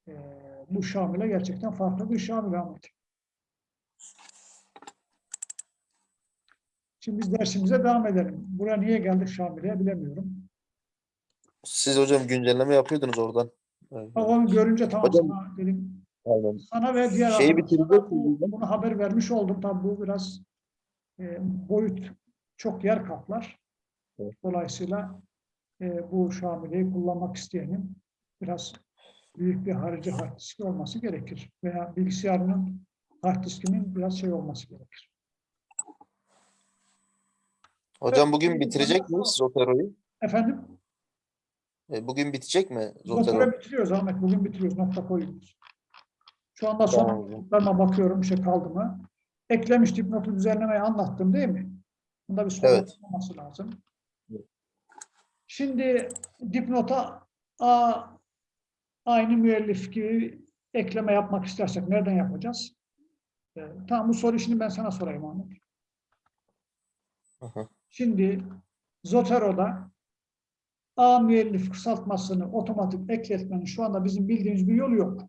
e, bu Şamil'e gerçekten farklı bir Şamil Ahmet. Şimdi biz dersimize devam edelim. Buraya niye geldik Şamil'e bilemiyorum. Siz hocam güncelleme yapıyordunuz oradan. Evet. Onu görünce tamam Hocam- sana dedim. Aynen. Sana ve diğer Şeyi miyiz? bunu haber vermiş oldum. Tabii bu biraz e, boyut çok yer kaplar. Evet. Dolayısıyla e, bu Şamile'yi kullanmak isteyenin biraz büyük bir harici hard diski olması gerekir. Veya bilgisayarının hard diskinin biraz şey olması gerekir. Hocam bugün bitirecek miyiz Zotero'yu? Efendim? E, Bugün bitecek mi Zotero? Zotero bitiriyoruz Ahmet. Bugün bitiriyoruz. Nokta koyuyoruz. Şu anda son Tamam bakıyorum. Bir şey kaldı mı? Eklemiş dipnotu düzenlemeyi anlattım değil mi? Bunda bir sorun Evet. olması lazım. Şimdi dipnota A, aynı müellif gibi ekleme yapmak istersek nereden yapacağız? Ee, tamam bu soru şimdi ben sana sorayım Ahmet. Şimdi Zotero'da A müellif kısaltmasını otomatik ekletmenin şu anda bizim bildiğimiz bir yolu yok.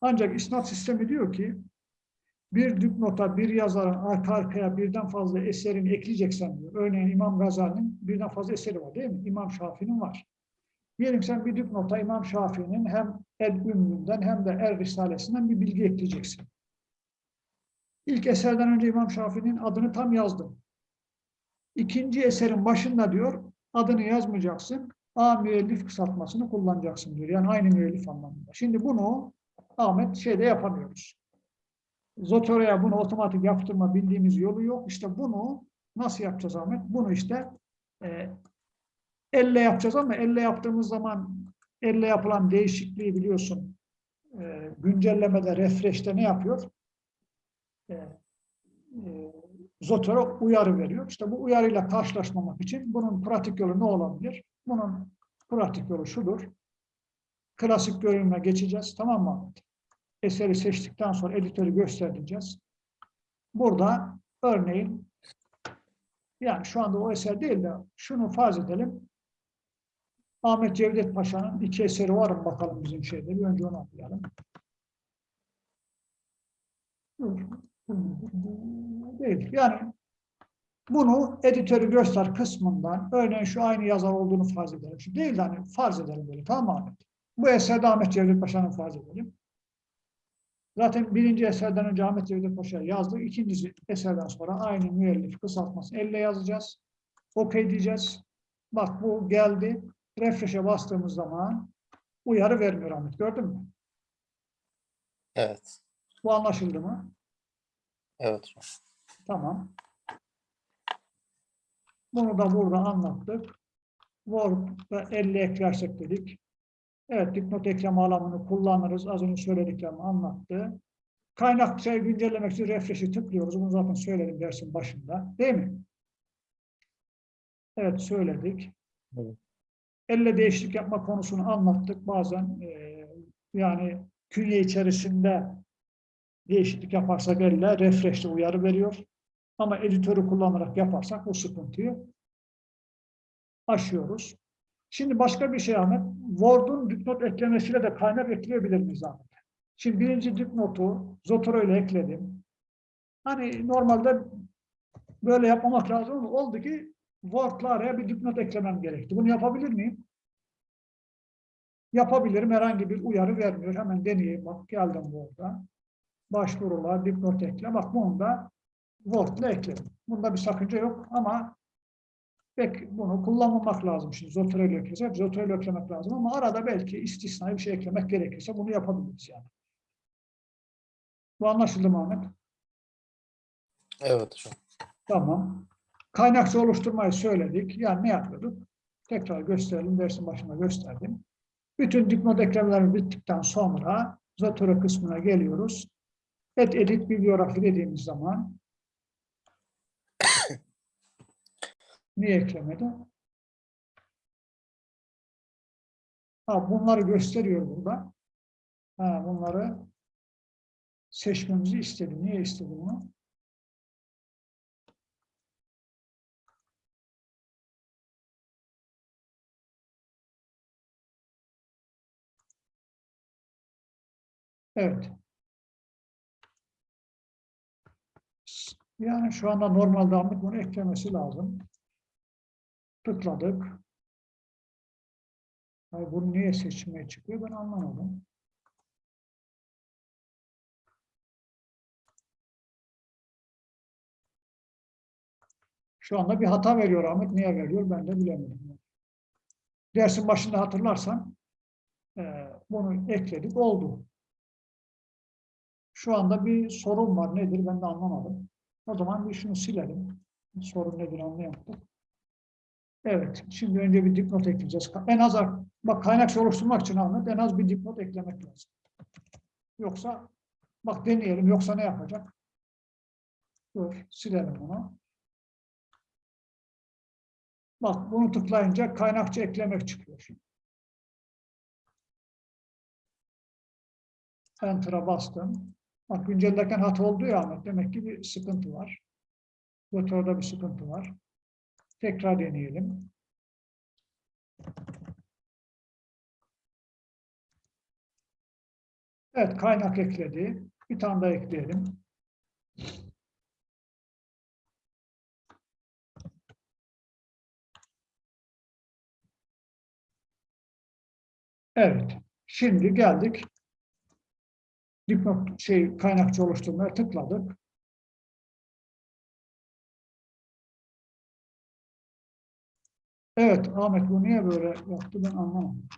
Ancak isnat sistemi diyor ki bir dipnota bir yazarın arka arkaya birden fazla eserini ekleyeceksen diyor. Örneğin İmam Gazali'nin birden fazla eseri var değil mi? İmam Şafii'nin var. Diyelim sen bir dipnota İmam Şafii'nin hem El-Ümmü'nden hem de Er Risalesi'nden bir bilgi ekleyeceksin. İlk eserden önce İmam Şafii'nin adını tam yazdım. İkinci eserin başında diyor adını yazmayacaksın. A müellif kısaltmasını kullanacaksın diyor. Yani aynı müellif anlamında. Şimdi bunu Ahmet şeyde yapamıyoruz. Zotero'ya bunu otomatik yaptırma bildiğimiz yolu yok. İşte bunu nasıl yapacağız Ahmet? Bunu işte e, elle yapacağız ama elle yaptığımız zaman elle yapılan değişikliği biliyorsun. E, güncellemede, refresh'te ne yapıyor? E, e, Zotero uyarı veriyor. İşte bu uyarıyla karşılaşmamak için bunun pratik yolu ne olabilir? Bunun pratik yolu şudur. Klasik görünüme geçeceğiz. Tamam mı? Eseri seçtikten sonra editörü göstereceğiz. Burada örneğin yani şu anda o eser değil de şunu farz edelim. Ahmet Cevdet Paşa'nın iki eseri var mı bakalım bizim şeyde. Bir önce onu okuyalım. Değil. Yani bunu editörü göster kısmından örneğin şu aynı yazar olduğunu farz edelim. Şu değil de hani farz edelim böyle tamam Ahmet? Bu eserde Ahmet Cevdet Paşa'nın farz edelim. Zaten birinci eserden önce Ahmet Cevdet Paşa yazdık. İkinci eserden sonra aynı müellif kısaltmasını elle yazacağız. OK diyeceğiz. Bak bu geldi. Refresh'e bastığımız zaman uyarı vermiyor Ahmet. Gördün mü? Evet. Bu anlaşıldı mı? Evet. Tamam. Bunu da burada anlattık. Word'da 50 eklersek dedik. Evet, dipnot ekleme alanını kullanırız. Az önce söylediklerimi anlattı. Kaynak şey güncellemek için refresh'i tıklıyoruz. Bunu zaten söyledim dersin başında. Değil mi? Evet, söyledik. Evet. Elle değişiklik yapma konusunu anlattık. Bazen e, yani künye içerisinde değişiklik yaparsak elle refresh'te uyarı veriyor. Ama editörü kullanarak yaparsak bu sıkıntıyı aşıyoruz. Şimdi başka bir şey Ahmet. Word'un dipnot eklemesiyle de kaynak ekleyebilir miyiz Ahmet? Şimdi birinci dipnotu Zotero ile ekledim. Hani normalde böyle yapmamak lazım ama oldu ki Word'la araya bir dipnot eklemem gerekti. Bunu yapabilir miyim? Yapabilirim. Herhangi bir uyarı vermiyor. Hemen deneyeyim. Bak geldim Word'a. Başvurular, dipnot ekle. Bak bunu da Word'la ekledim. Bunda bir sakınca yok ama pek bunu kullanmamak lazım. Şimdi Zotero ile eklesek, Zotero ile eklemek lazım ama arada belki istisnai bir şey eklemek gerekirse bunu yapabiliriz yani. Bu anlaşıldı mı Ahmet? Evet hocam. Tamam. Kaynakça oluşturmayı söyledik. Yani ne yapıyorduk? Tekrar gösterelim. Dersin başında gösterdim. Bütün dipnot eklemelerimiz bittikten sonra Zotero kısmına geliyoruz. Et edit bibliografi dediğimiz zaman niye eklemedi? Ha, bunları gösteriyor burada. Ha, bunları seçmemizi istedi. Niye istedi bunu? Evet. Yani şu anda normalde Ahmet bunu eklemesi lazım. Tıkladık. Ay bunu niye seçmeye çıkıyor ben anlamadım. Şu anda bir hata veriyor Ahmet. Niye veriyor ben de bilemedim. Dersin başında hatırlarsan eee, bunu ekledik oldu. Şu anda bir sorun var. Nedir ben de anlamadım. O zaman bir şunu silelim. Sorun nedir anlayamadık. Evet. Şimdi önce bir dipnot ekleyeceğiz. En az bak kaynakça oluşturmak için Ahmet en az bir dipnot eklemek lazım. Yoksa bak deneyelim. Yoksa ne yapacak? Dur. Silelim bunu. Bak bunu tıklayınca kaynakça eklemek çıkıyor. Enter'a bastım. Bak güncellerken hata oldu ya Ahmet. Demek ki bir sıkıntı var. Motorda bir sıkıntı var. Tekrar deneyelim. Evet kaynak ekledi. Bir tane daha ekleyelim. Evet. Şimdi geldik dipnot şey kaynakçı oluşturmaya tıkladık. Evet Ahmet bu niye böyle yaptı ben anlamadım.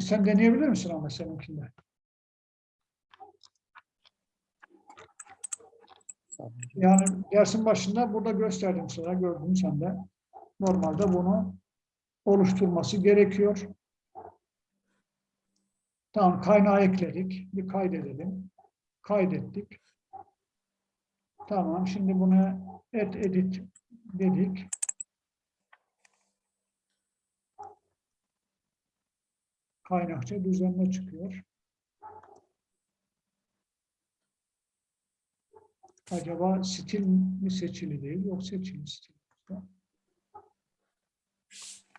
Sen deneyebilir misin Ahmet seninkinde? Yani dersin başında burada gösterdim sana gördün sen de. Normalde bunu oluşturması gerekiyor. Tamam kaynağı ekledik. Bir kaydedelim. Kaydettik. Tamam şimdi buna et edit dedik. Kaynakça düzenle çıkıyor. Acaba stil mi seçili değil yok seçili stil.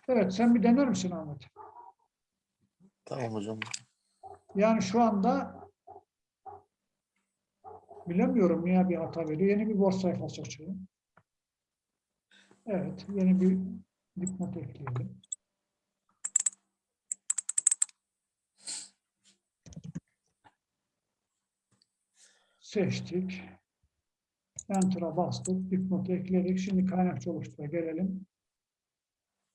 Evet sen bir dener misin Ahmet? Tamam hocam. Yani şu anda bilemiyorum niye bir hata veriyor. Yeni bir Word sayfası açıyorum. Evet, yeni bir dipnot ekleyelim. Seçtik. Enter'a bastık. Dipnotu ekledik. Şimdi kaynakça oluştura gelelim.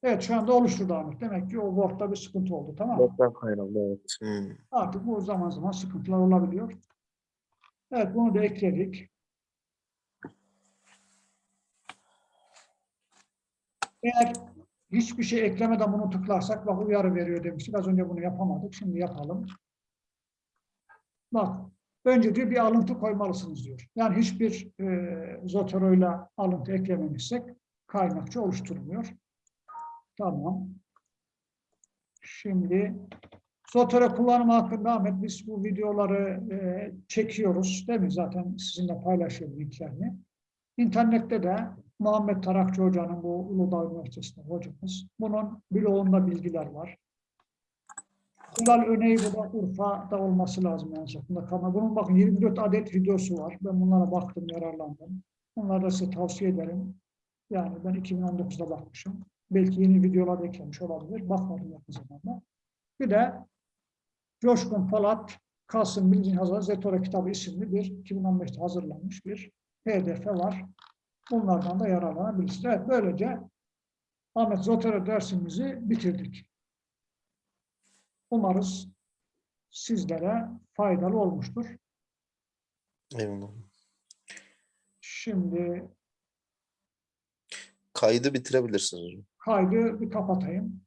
Evet şu anda oluşturdu Ahmet. Demek ki o Word'da bir sıkıntı oldu. Tamam mı? Nokta kaynağı evet. Hmm. Artık bu zaman zaman sıkıntılar olabiliyor. Evet bunu da ekledik. Eğer hiçbir şey eklemeden bunu tıklarsak bak uyarı veriyor demiştik. Az önce bunu yapamadık. Şimdi yapalım. Bak önce diyor bir alıntı koymalısınız diyor. Yani hiçbir e, Zotero'yla alıntı eklememişsek kaynakçı oluşturmuyor. Tamam. Şimdi Zotero kullanımı hakkında Ahmet biz bu videoları e, çekiyoruz değil mi? Zaten sizinle paylaşıyorum linklerini. İnternette de Muhammed Tarakçı Hoca'nın bu Uludağ Üniversitesi'nde hocamız. Bunun bloğunda bilgiler var. Kulal Öney bu da Urfa'da olması lazım en sonunda. Ama bunun bakın 24 adet videosu var. Ben bunlara baktım, yararlandım. Onları da size tavsiye ederim. Yani ben 2019'da bakmışım. Belki yeni videolar eklemiş olabilir. Bakmadım yakın zamanda. Bir de Coşkun Polat, Kasım Bilgin Hazır Zetora kitabı isimli bir 2015'te hazırlanmış bir pdf var. Bunlardan da yararlanabilirsiniz. Evet böylece Ahmet Zotero dersimizi bitirdik. Umarız sizlere faydalı olmuştur. Eyvallah. Şimdi Kaydı bitirebilirsiniz. Kaydı bir kapatayım.